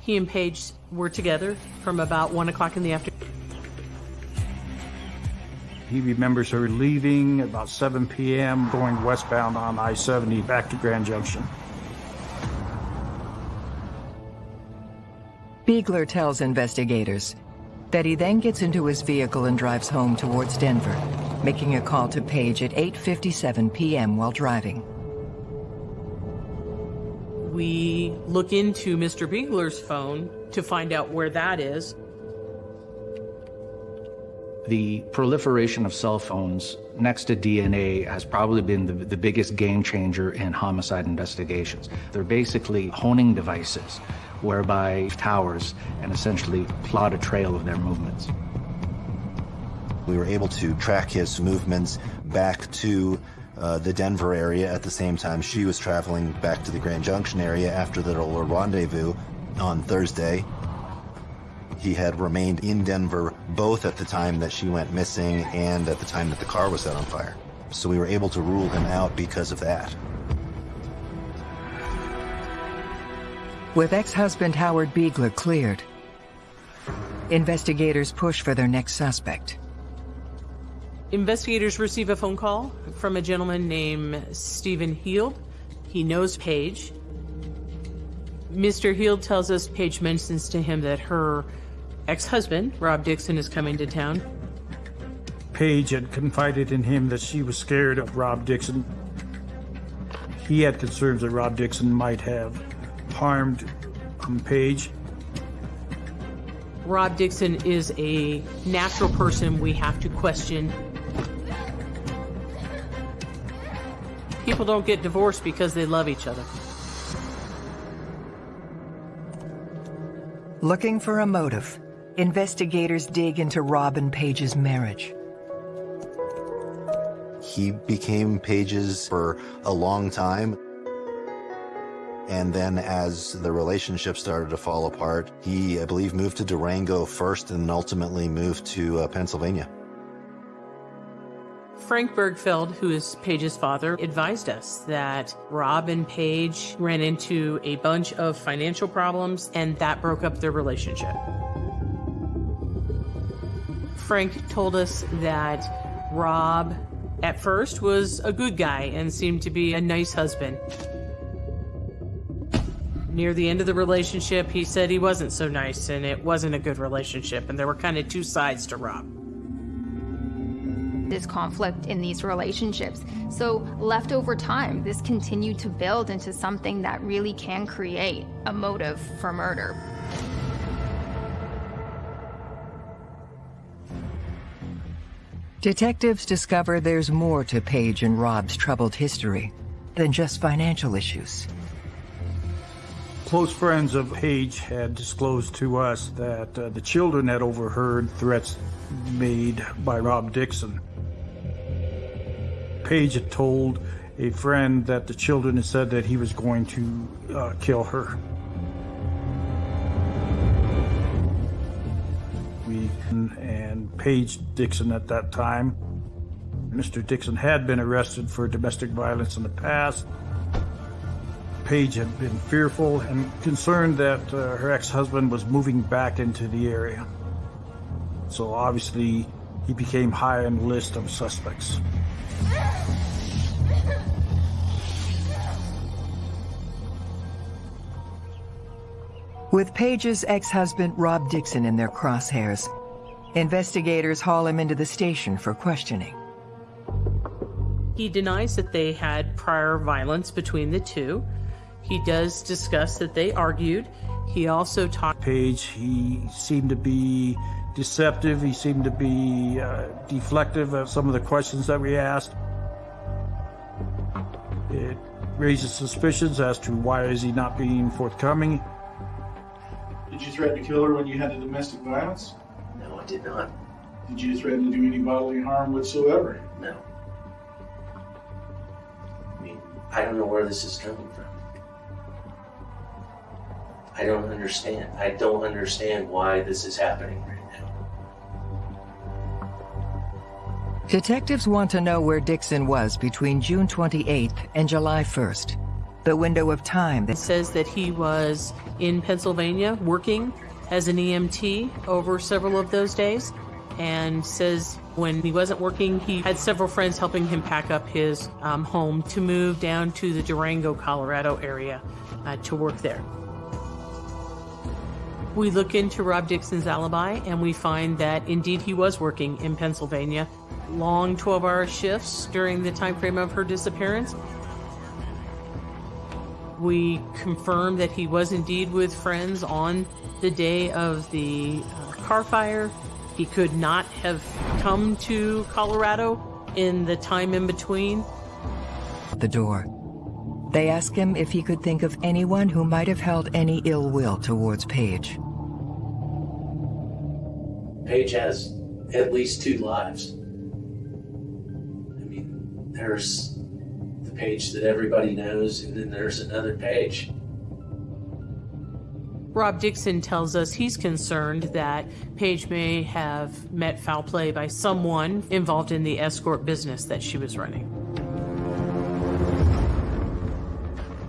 he and Paige were together from about one o'clock in the afternoon. He remembers her leaving about 7 p.m., going westbound on I 70 back to Grand Junction. Beegler tells investigators that he then gets into his vehicle and drives home towards Denver, making a call to Paige at 8.57 p.m. while driving. We look into Mr. Beegler's phone to find out where that is. The proliferation of cell phones next to DNA has probably been the, the biggest game changer in homicide investigations. They're basically honing devices whereby towers and essentially plot a trail of their movements. We were able to track his movements back to uh, the Denver area at the same time she was traveling back to the Grand Junction area after the little rendezvous on Thursday. He had remained in Denver both at the time that she went missing and at the time that the car was set on fire. So we were able to rule him out because of that. With ex-husband Howard Beegler cleared, investigators push for their next suspect. Investigators receive a phone call from a gentleman named Stephen Heald. He knows Paige. Mr. Heald tells us Paige mentions to him that her ex-husband, Rob Dixon, is coming to town. Paige had confided in him that she was scared of Rob Dixon. He had concerns that Rob Dixon might have harmed um, Paige. Rob Dixon is a natural person we have to question. People don't get divorced because they love each other. Looking for a motive, investigators dig into Robin Paige's marriage. He became Paige's for a long time. And then as the relationship started to fall apart, he, I believe, moved to Durango first and ultimately moved to uh, Pennsylvania. Frank Birgfeld, who is Paige's father, advised us that Rob and Paige ran into a bunch of financial problems and that broke up their relationship. Frank told us that Rob, at first, was a good guy and seemed to be a nice husband. Near the end of the relationship, he said he wasn't so nice and it wasn't a good relationship, and there were kind of two sides to Rob. This conflict in these relationships. So, left over time, this continued to build into something that really can create a motive for murder. Detectives discover there's more to Paige and Rob's troubled history than just financial issues. Close friends of Paige had disclosed to us that uh, the children had overheard threats made by Rob Dixon. Paige had told a friend that the children had said that he was going to uh, kill her. And Paige Dixon at that time. Mr. Dixon had been arrested for domestic violence in the past. Paige had been fearful and concerned that uh, her ex-husband was moving back into the area. So obviously, he became high on the list of suspects. With Paige's ex-husband Rob Dixon in their crosshairs, investigators haul him into the station for questioning. He denies that they had prior violence between the two. He does discuss that they argued. He also talked. Paige, he seemed to be deceptive. He seemed to be uh, deflective of some of the questions that we asked. It raises suspicions as to why is he not being forthcoming. Did you threaten to kill her when you had the domestic violence? No, I did not. Did you threaten to do any bodily harm whatsoever? No. I mean, I don't know where this is coming from. I don't understand. I don't understand why this is happening right now. Detectives want to know where Dixon was between June 28th and July 1st. The window of time that It says that he was in Pennsylvania working as an EMT over several of those days and says When he wasn't working, he had several friends helping him pack up his um, home to move down to the Durango, Colorado area uh, to work there. We look into Rob Dixon's alibi and we find that indeed he was working in Pennsylvania. Long 12 hour shifts during the time frame of her disappearance. We confirm that he was indeed with friends on the day of the uh, car fire. He could not have come to Colorado in the time in between. The door. They ask him if he could think of anyone who might have held any ill will towards Paige. Paige has at least two lives. I mean, there's the Paige that everybody knows, and then there's another page. Rob Dixon tells us he's concerned that Paige may have met foul play by someone involved in the escort business that she was running.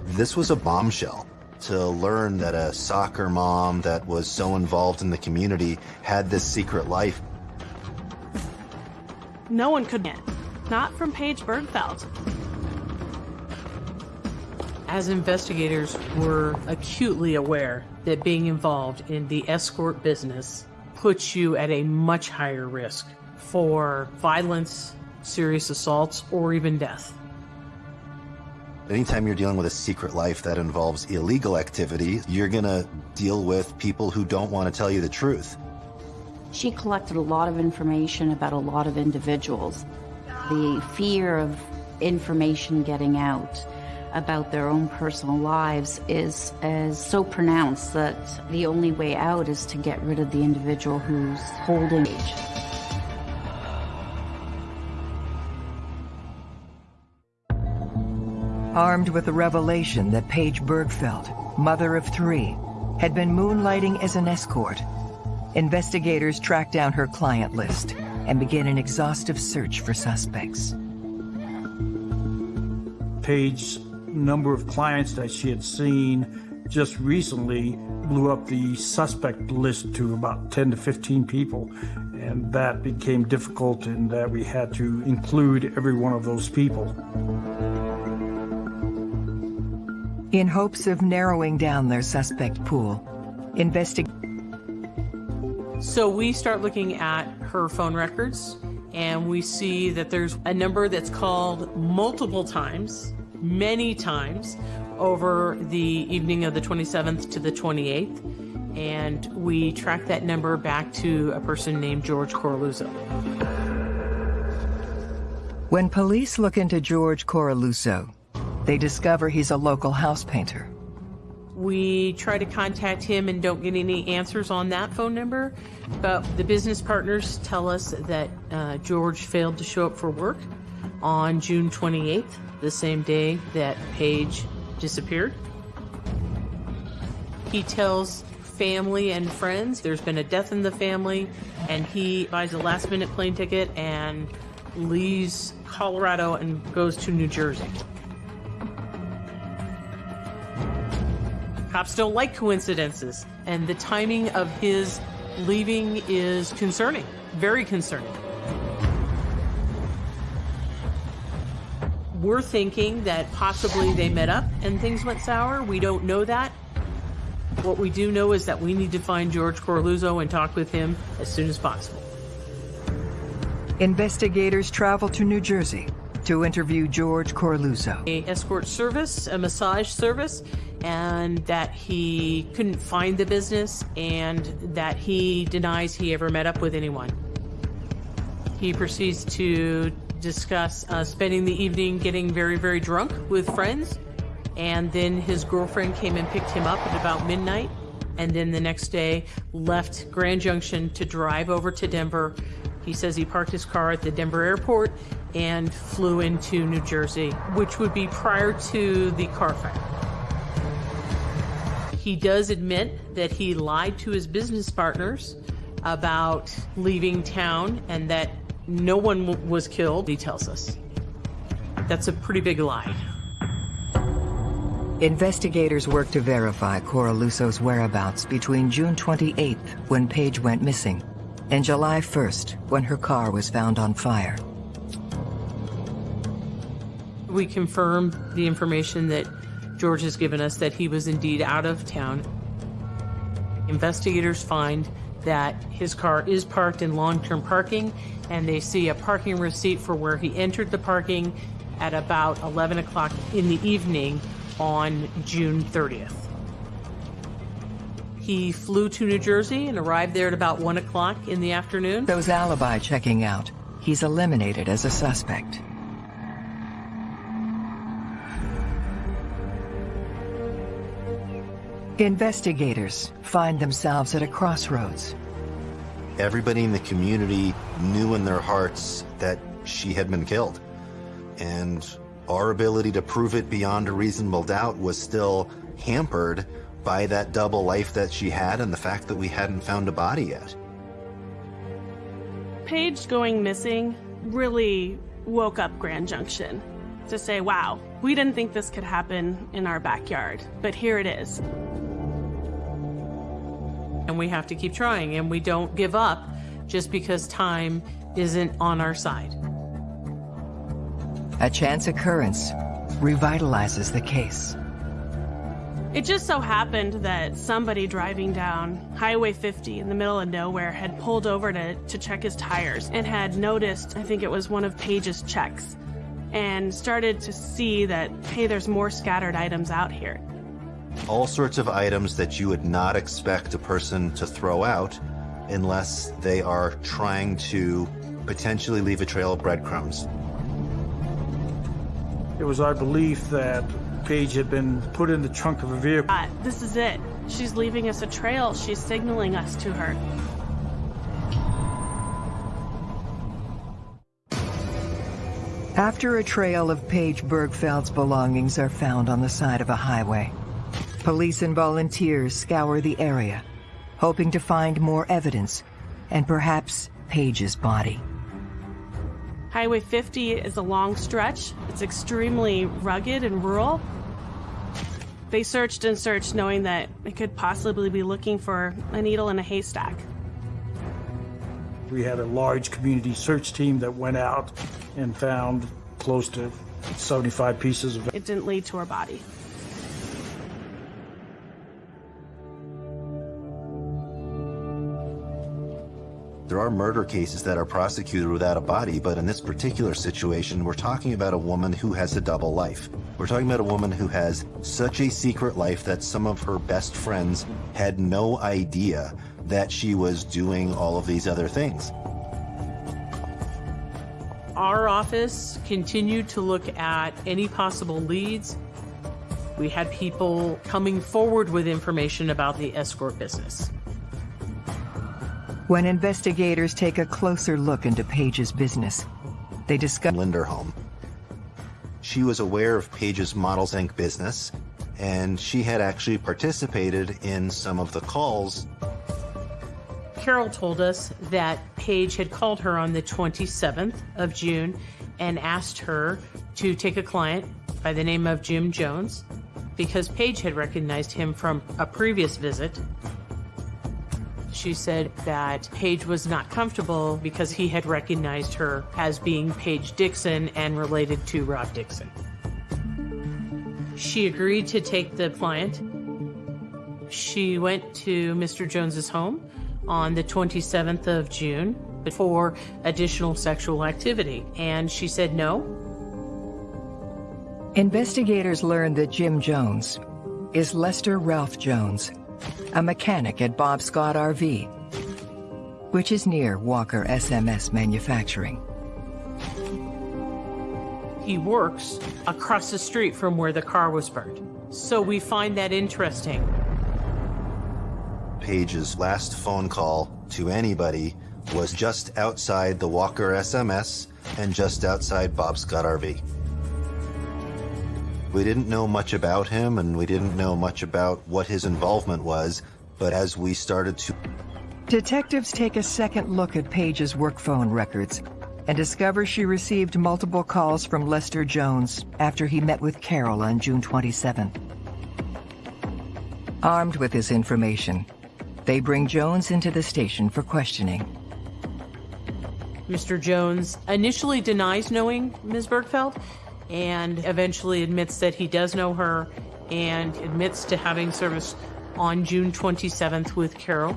This was a bombshell to learn that a soccer mom that was so involved in the community had this secret life. No one could get. Not from Paige Birgfeld. As investigators, were acutely aware that being involved in the escort business puts you at a much higher risk for violence, serious assaults, or even death. Anytime you're dealing with a secret life that involves illegal activity, you're going to deal with people who don't want to tell you the truth. She collected a lot of information about a lot of individuals. The fear of information getting out about their own personal lives is, is so pronounced that the only way out is to get rid of the individual who's holding age. Armed with the revelation that Paige Birgfeld, mother of three, had been moonlighting as an escort, investigators track down her client list and begin an exhaustive search for suspects. Paige's number of clients that she had seen just recently blew up the suspect list to about 10 to 15 people. And that became difficult in that we had to include every one of those people. In hopes of narrowing down their suspect pool, investig- So we start looking at her phone records and we see that there's a number that's called multiple times, many times, over the evening of the 27th to the 28th. And we track that number back to a person named George Coraluzzo. When police look into George Coraluzzo, they discover he's a local house painter. We try to contact him and don't get any answers on that phone number, but the business partners tell us that uh, George failed to show up for work on June 28th, the same day that Paige disappeared. He tells family and friends there's been a death in the family, and he buys a last minute plane ticket and leaves Colorado and goes to New Jersey. Cops don't like coincidences, and the timing of his leaving is concerning, very concerning. We're thinking that possibly they met up and things went sour. We don't know that. What we do know is that we need to find George Corluzzo and talk with him as soon as possible. Investigators travel to New Jersey to interview George Corluzzo. A escort service, a massage service, and that he couldn't find the business and that he denies he ever met up with anyone. He proceeds to discuss uh, spending the evening getting very, very drunk with friends. And then his girlfriend came and picked him up at about midnight. And then the next day left Grand Junction to drive over to Denver. He says he parked his car at the Denver airport and flew into New Jersey, which would be prior to the car fire. He does admit that he lied to his business partners about leaving town and that no one was killed, he tells us. That's a pretty big lie. Investigators work to verify Coraluzzo's whereabouts between June 28th, when Paige went missing, and July 1st, when her car was found on fire. We confirmed the information that George has given us that he was indeed out of town. Investigators find that his car is parked in long-term parking and they see a parking receipt for where he entered the parking at about 11 o'clock in the evening on June 30th. He flew to New Jersey and arrived there at about 1 o'clock in the afternoon. Those alibi checking out, he's eliminated as a suspect. Investigators find themselves at a crossroads. Everybody in the community knew in their hearts that she had been killed. And our ability to prove it beyond a reasonable doubt was still hampered by that double life that she had and the fact that we hadn't found a body yet. Paige going missing really woke up Grand Junction to say, wow, we didn't think this could happen in our backyard, but here it is. And we have to keep trying, and we don't give up just because time isn't on our side. A chance occurrence revitalizes the case. It just so happened that somebody driving down Highway 50 in the middle of nowhere had pulled over to, to check his tires and had noticed, I think it was one of Paige's checks, and started to see that, hey, there's more scattered items out here. All sorts of items that you would not expect a person to throw out unless they are trying to potentially leave a trail of breadcrumbs. It was our belief that Paige had been put in the trunk of a vehicle. Uh, this is it. She's leaving us a trail. She's signaling us to her. After a trail of Paige Birgfeld's belongings are found on the side of a highway, police and volunteers scour the area, hoping to find more evidence and perhaps Paige's body. Highway 50 is a long stretch. It's extremely rugged and rural. They searched and searched knowing that it could possibly be looking for a needle in a haystack. We had a large community search team that went out and found close to 75 pieces of It didn't lead to her body. There are murder cases that are prosecuted without a body, but in this particular situation, we're talking about a woman who has a double life. We're talking about a woman who has such a secret life that some of her best friends had no idea that she was doing all of these other things. Our office continued to look at any possible leads. We had people coming forward with information about the escort business. When investigators take a closer look into Paige's business, they discover Linderholm. She was aware of Paige's Models Inc. business, and she had actually participated in some of the calls. Carol told us that Paige had called her on the 27th of June and asked her to take a client by the name of Jim Jones because Paige had recognized him from a previous visit she said that Paige was not comfortable because he had recognized her as being Paige Dixon and related to Rob Dixon. She agreed to take the client. She went to Mr. Jones's home on the 27th of June for additional sexual activity, and she said no. Investigators learned that Jim Jones is Lester Ralph Jones, a mechanic at Bob Scott RV, which is near Walker SMS Manufacturing. He works across the street from where the car was burned. So we find that interesting. Paige's last phone call to anybody was just outside the Walker SMS and just outside Bob Scott RV. We didn't know much about him and we didn't know much about what his involvement was, but as we started to... Detectives take a second look at Paige's work phone records and discover she received multiple calls from Lester Jones after he met with Carol on June 27th. Armed with this information, they bring Jones into the station for questioning. Mr. Jones initially denies knowing Ms. Birgfeld and eventually admits that he does know her and admits to having service on June 27th with Carol.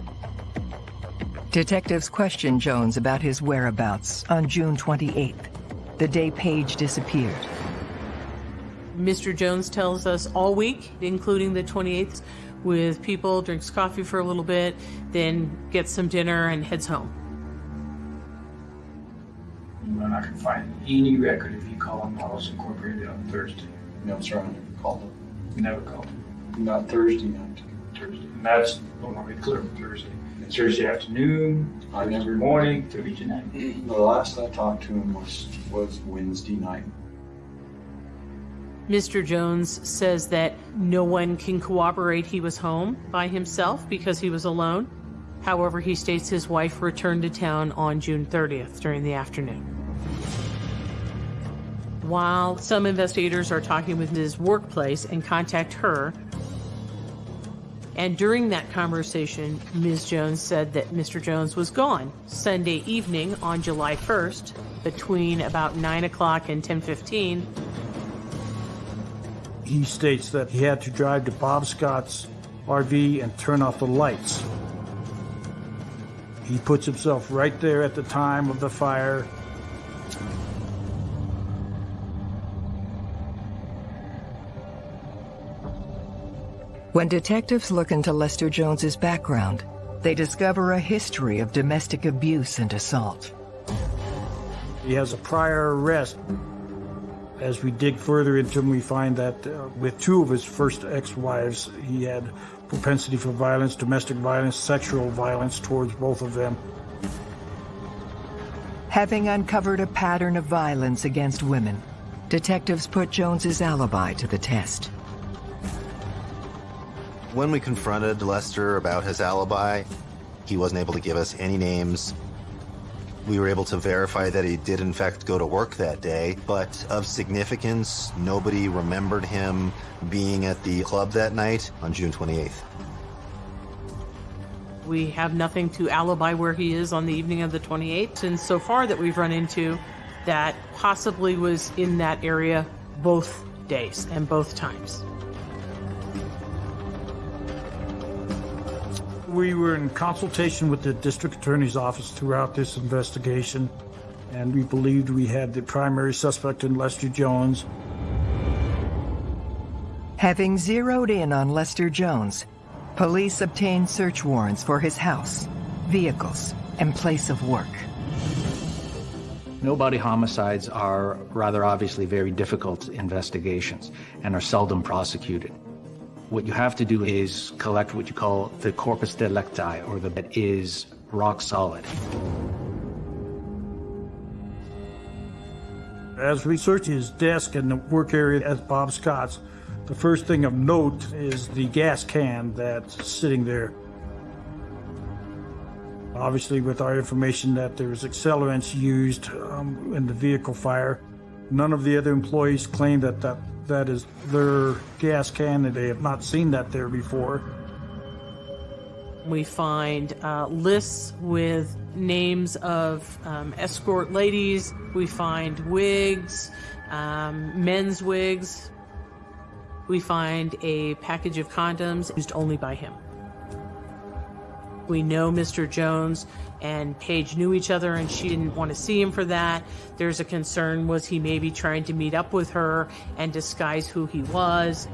Detectives question Jones about his whereabouts on June 28th, the day Paige disappeared. Mr. Jones tells us all week, including the 28th, with people, drinks coffee for a little bit, then gets some dinner and heads home. I'm not gonna find any record if you call them Models Incorporated on Thursday. No, sir, I never called them. Never called them. Not Thursday night. Thursday. And that's, I want to be clear Thursday. It's Thursday afternoon, I never morning, Thursday night. The last I talked to him was was Wednesday night. Mr. Jones says that no one can corroborate he was home by himself because he was alone. However, he states his wife returned to town on June 30th during the afternoon. While some investigators are talking with his workplace and contact her, and during that conversation, Ms. Jones said that Mr. Jones was gone Sunday evening on July 1st between about 9 o'clock and 10:15. He states that he had to drive to Bob Scott's RV and turn off the lights. He puts himself right there at the time of the fire. When detectives look into Lester Jones's background, they discover a history of domestic abuse and assault. He has a prior arrest. As we dig further into him, we find that uh, with two of his first ex-wives, he had propensity for violence, domestic violence, sexual violence towards both of them. Having uncovered a pattern of violence against women, detectives put Jones's alibi to the test. When we confronted Lester about his alibi, he wasn't able to give us any names. We were able to verify that he did in fact go to work that day, but of significance, nobody remembered him being at the club that night on June 28th. We have nothing to alibi where he is on the evening of the 28th, and so far that we've run into that possibly was in that area both days and both times. We were in consultation with the district attorney's office throughout this investigation, and we believed we had the primary suspect in Lester Jones. Having zeroed in on Lester Jones, police obtained search warrants for his house, vehicles, and place of work. No-body homicides are rather obviously very difficult investigations and are seldom prosecuted. What you have to do is collect what you call the corpus delicti, or the that is rock solid. As we search his desk and the work area at Bob Scott's, the first thing of note is the gas can that's sitting there. Obviously, with our information that there was accelerants used um, in the vehicle fire, none of the other employees claim that that, that is their gas can and they have not seen that there before. We find uh, lists with names of um, escort ladies. We find wigs, um, men's wigs. We find a package of condoms used only by him. We know Mr. Jones and Paige knew each other and she didn't want to see him for that. There's a concern was he maybe trying to meet up with her and disguise who he was.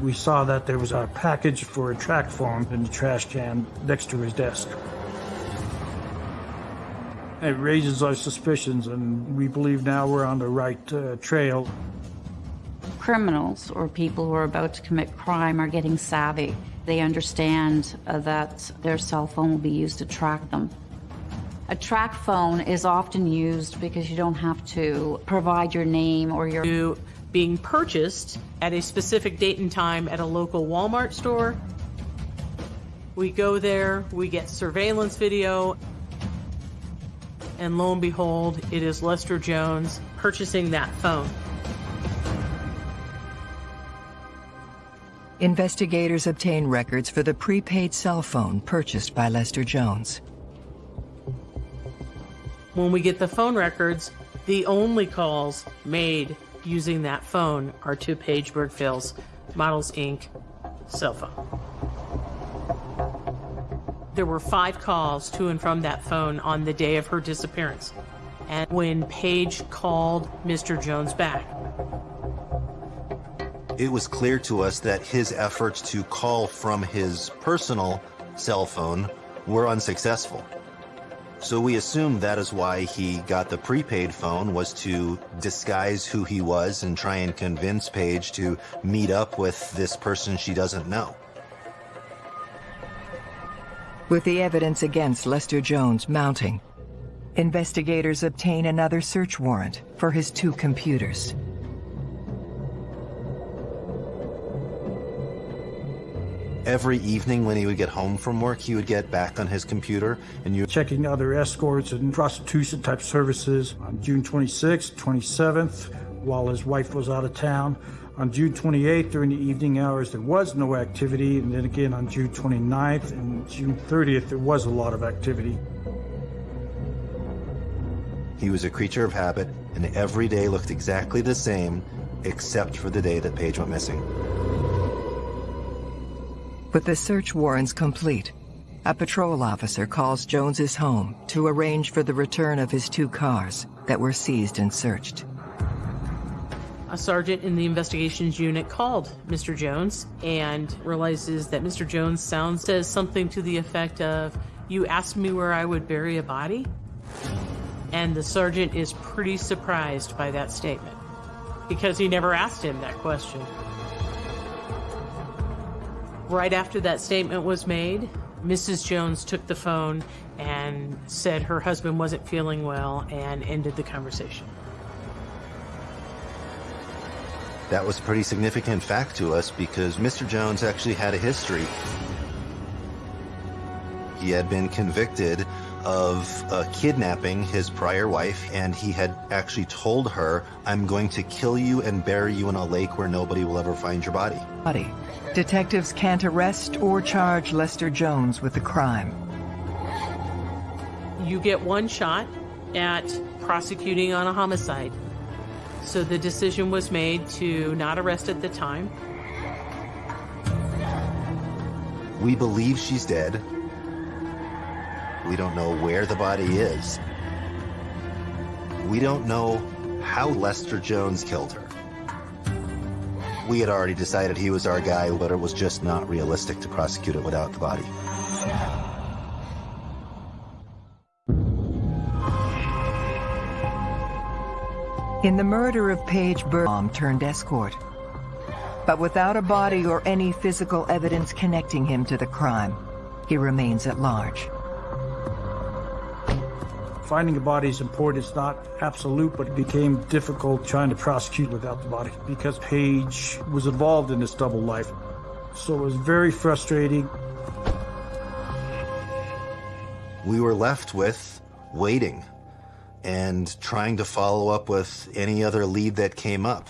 We saw that there was a package for a track phone in the trash can next to his desk. It raises our suspicions, and we believe now we're on the right uh, trail. Criminals or people who are about to commit crime are getting savvy. They understand uh, that their cell phone will be used to track them. A track phone is often used because you don't have to provide your name or your being purchased at a specific date and time at a local Walmart store. We go there, we get surveillance video, and lo and behold, it is Lester Jones purchasing that phone. Investigators obtain records for the prepaid cell phone purchased by Lester Jones. When we get the phone records, the only calls made using that phone are to Paige Birgfeld's Models Inc. cell phone. There were five calls to and from that phone on the day of her disappearance. And when Paige called Mr. Jones back, it was clear to us that his efforts to call from his personal cell phone were unsuccessful. So we assumed that is why he got the prepaid phone was to disguise who he was and try and convince Paige to meet up with this person she doesn't know. With the evidence against Lester Jones mounting, investigators obtain another search warrant for his two computers. Every evening when he would get home from work, he would get back on his computer and you checking other escorts and prostitution type services on June 26th, 27th, while his wife was out of town. On June 28th, during the evening hours, there was no activity, and then again on June 29th and June 30th, there was a lot of activity. He was a creature of habit, and every day looked exactly the same, except for the day that Paige went missing. With the search warrants complete, a patrol officer calls Jones's home to arrange for the return of his two cars that were seized and searched. A sergeant in the investigations unit called Mr. Jones and realizes that Mr. Jones sounds says something to the effect of, "You asked me where I would bury a body?" And the sergeant is pretty surprised by that statement because he never asked him that question. Right after that statement was made, Mrs. Jones took the phone and said her husband wasn't feeling well and ended the conversation. That was a pretty significant fact to us because Mr. Jones actually had a history. He had been convicted of uh, kidnapping his prior wife, and he had actually told her, I'm going to kill you and bury you in a lake where nobody will ever find your body. Body. Detectives can't arrest or charge Lester Jones with the crime. You get one shot at prosecuting on a homicide. So the decision was made to not arrest at the time. We believe she's dead. We don't know where the body is. We don't know how Lester Jones killed her. We had already decided he was our guy, but it was just not realistic to prosecute it without the body. In the murder of Paige Burbaum turned escort, but without a body or any physical evidence connecting him to the crime, he remains at large. Finding a body is important. It's not absolute, but it became difficult trying to prosecute without the body because Paige was involved in this double life. So it was very frustrating. We were left with waiting and trying to follow up with any other lead that came up.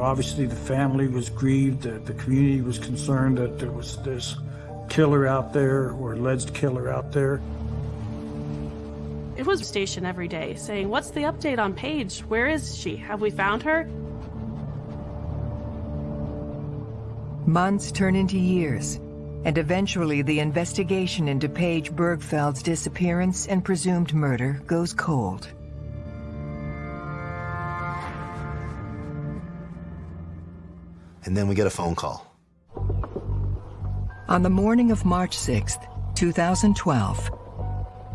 Obviously, the family was grieved, the, the community was concerned that there was this killer out there or alleged killer out there. It was station every day saying, What's the update on Paige? Where is she? Have we found her? Months turn into years, and eventually the investigation into Paige Birgfeld's disappearance and presumed murder goes cold. And then we get a phone call. On the morning of March 6th, 2012,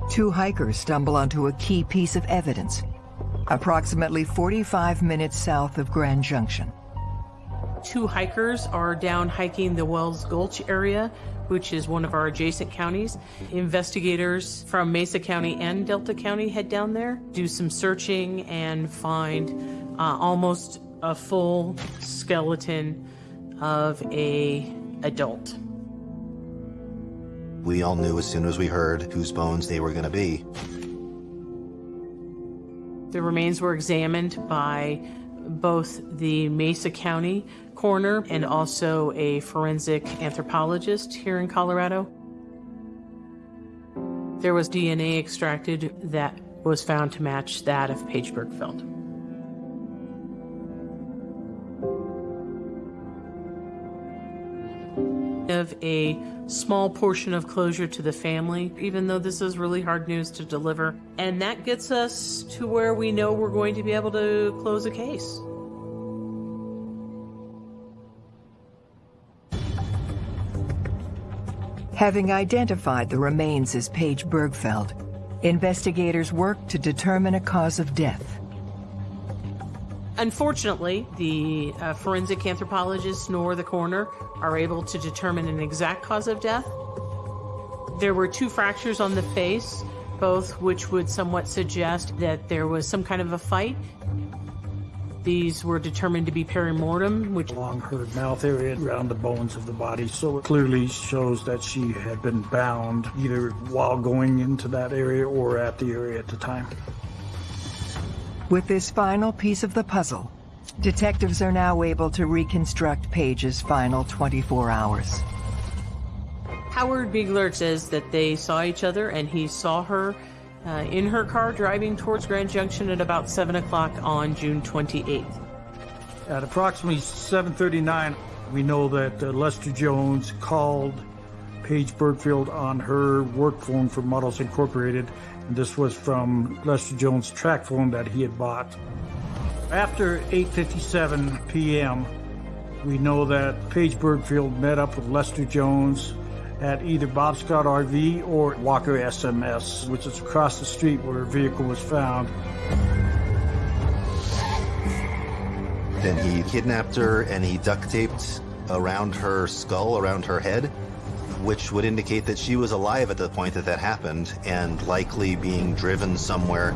two hikers stumble onto a key piece of evidence, approximately 45 minutes south of Grand Junction. Two hikers are down hiking the Wells Gulch area, which is one of our adjacent counties. Investigators from Mesa County and Delta County head down there, do some searching, and find uh, almost a full skeleton of a adult. We all knew as soon as we heard whose bones they were going to be. The remains were examined by both the Mesa County coroner and also a forensic anthropologist here in Colorado. there was DNA extracted that was found to match that of Paige Birgfeld. Of a small portion of closure to the family, even though this is really hard news to deliver. And that gets us to where we know we're going to be able to close a case. Having identified the remains as Paige Birgfeld, investigators worked to determine a cause of death. Unfortunately, the uh, forensic anthropologists nor the coroner are able to determine an exact cause of death. There were two fractures on the face, both which would somewhat suggest that there was some kind of a fight. These were determined to be perimortem, which along her mouth area around the bones of the body. So it clearly shows that she had been bound either while going into that area or at the area at the time. With this final piece of the puzzle, detectives are now able to reconstruct Paige's final 24 hours. Howard Beegler says that they saw each other and he saw her uh, in her car driving towards Grand Junction at about 7 o'clock on June 28th. At approximately 7.39, we know that uh, Lester Jones called Paige Birgfeld on her work phone for Models Incorporated. This was from Lester Jones' track phone that he had bought. After 8.57 p.m., we know that Paige Birgfeld met up with Lester Jones at either Bob Scott RV or Walker SMS, which is across the street where her vehicle was found. Then he kidnapped her and he duct taped around her skull, around her head, which would indicate that she was alive at the point that that happened and likely being driven somewhere.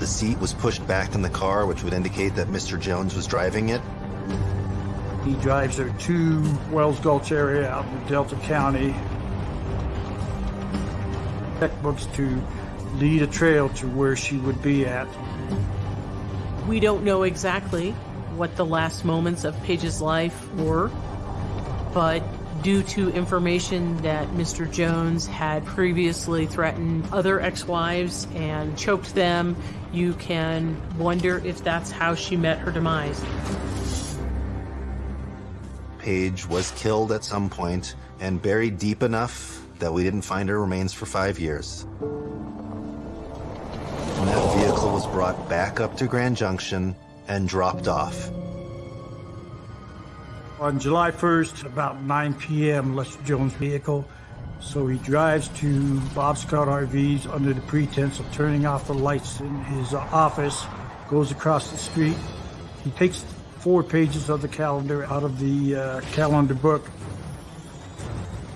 The seat was pushed back in the car, which would indicate that Mr. Jones was driving it. He drives her to Wells Gulch area out in Delta County. Checkbooks to lead a trail to where she would be at. We don't know exactly what the last moments of Paige's life were, but due to information that Mr. Jones had previously threatened other ex-wives and choked them, you can wonder if that's how she met her demise. Paige was killed at some point and buried deep enough that we didn't find her remains for five years. And that vehicle was brought back up to Grand Junction and dropped off. On July 1st, about 9 p.m., Lester Jones' vehicle. So he drives to Bob Scott RVs under the pretense of turning off the lights in his office, goes across the street. He takes four pages of the calendar out of the uh, calendar book,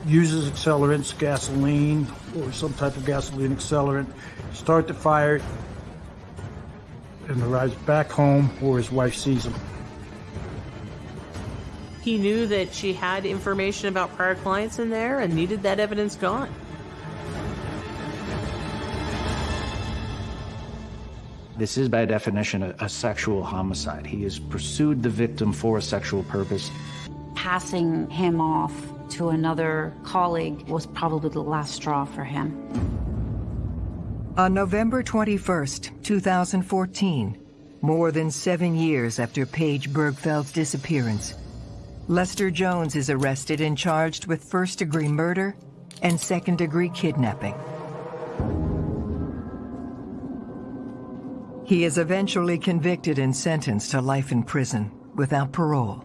uses accelerants, gasoline, or some type of gasoline accelerant, start the fire, and arrives back home where his wife sees him. He knew that she had information about prior clients in there and needed that evidence gone. This is by definition a, a, sexual homicide. He has pursued the victim for a sexual purpose. Passing him off to another colleague was probably the last straw for him. On November 21st, 2014, more than seven years after Paige Birgfeld's disappearance, Lester Jones is arrested and charged with first-degree murder and second-degree kidnapping. He is eventually convicted and sentenced to life in prison without parole.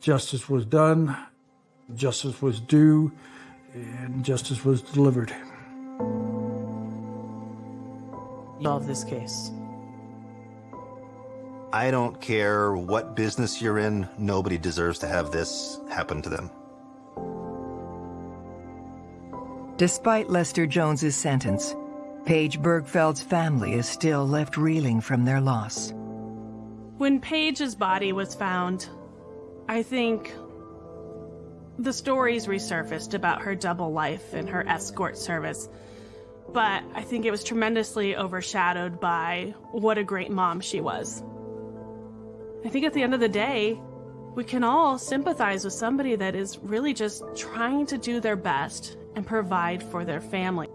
Justice was done, justice was due, and justice was delivered. Love this case. I don't care what business you're in, nobody deserves to have this happen to them. Despite Lester Jones's sentence, Paige Birgfeld's family is still left reeling from their loss. When Paige's body was found, I think the stories resurfaced about her double life and her escort service. But I think it was tremendously overshadowed by what a great mom she was. I think at the end of the day, we can all sympathize with somebody that is really just trying to do their best and provide for their family.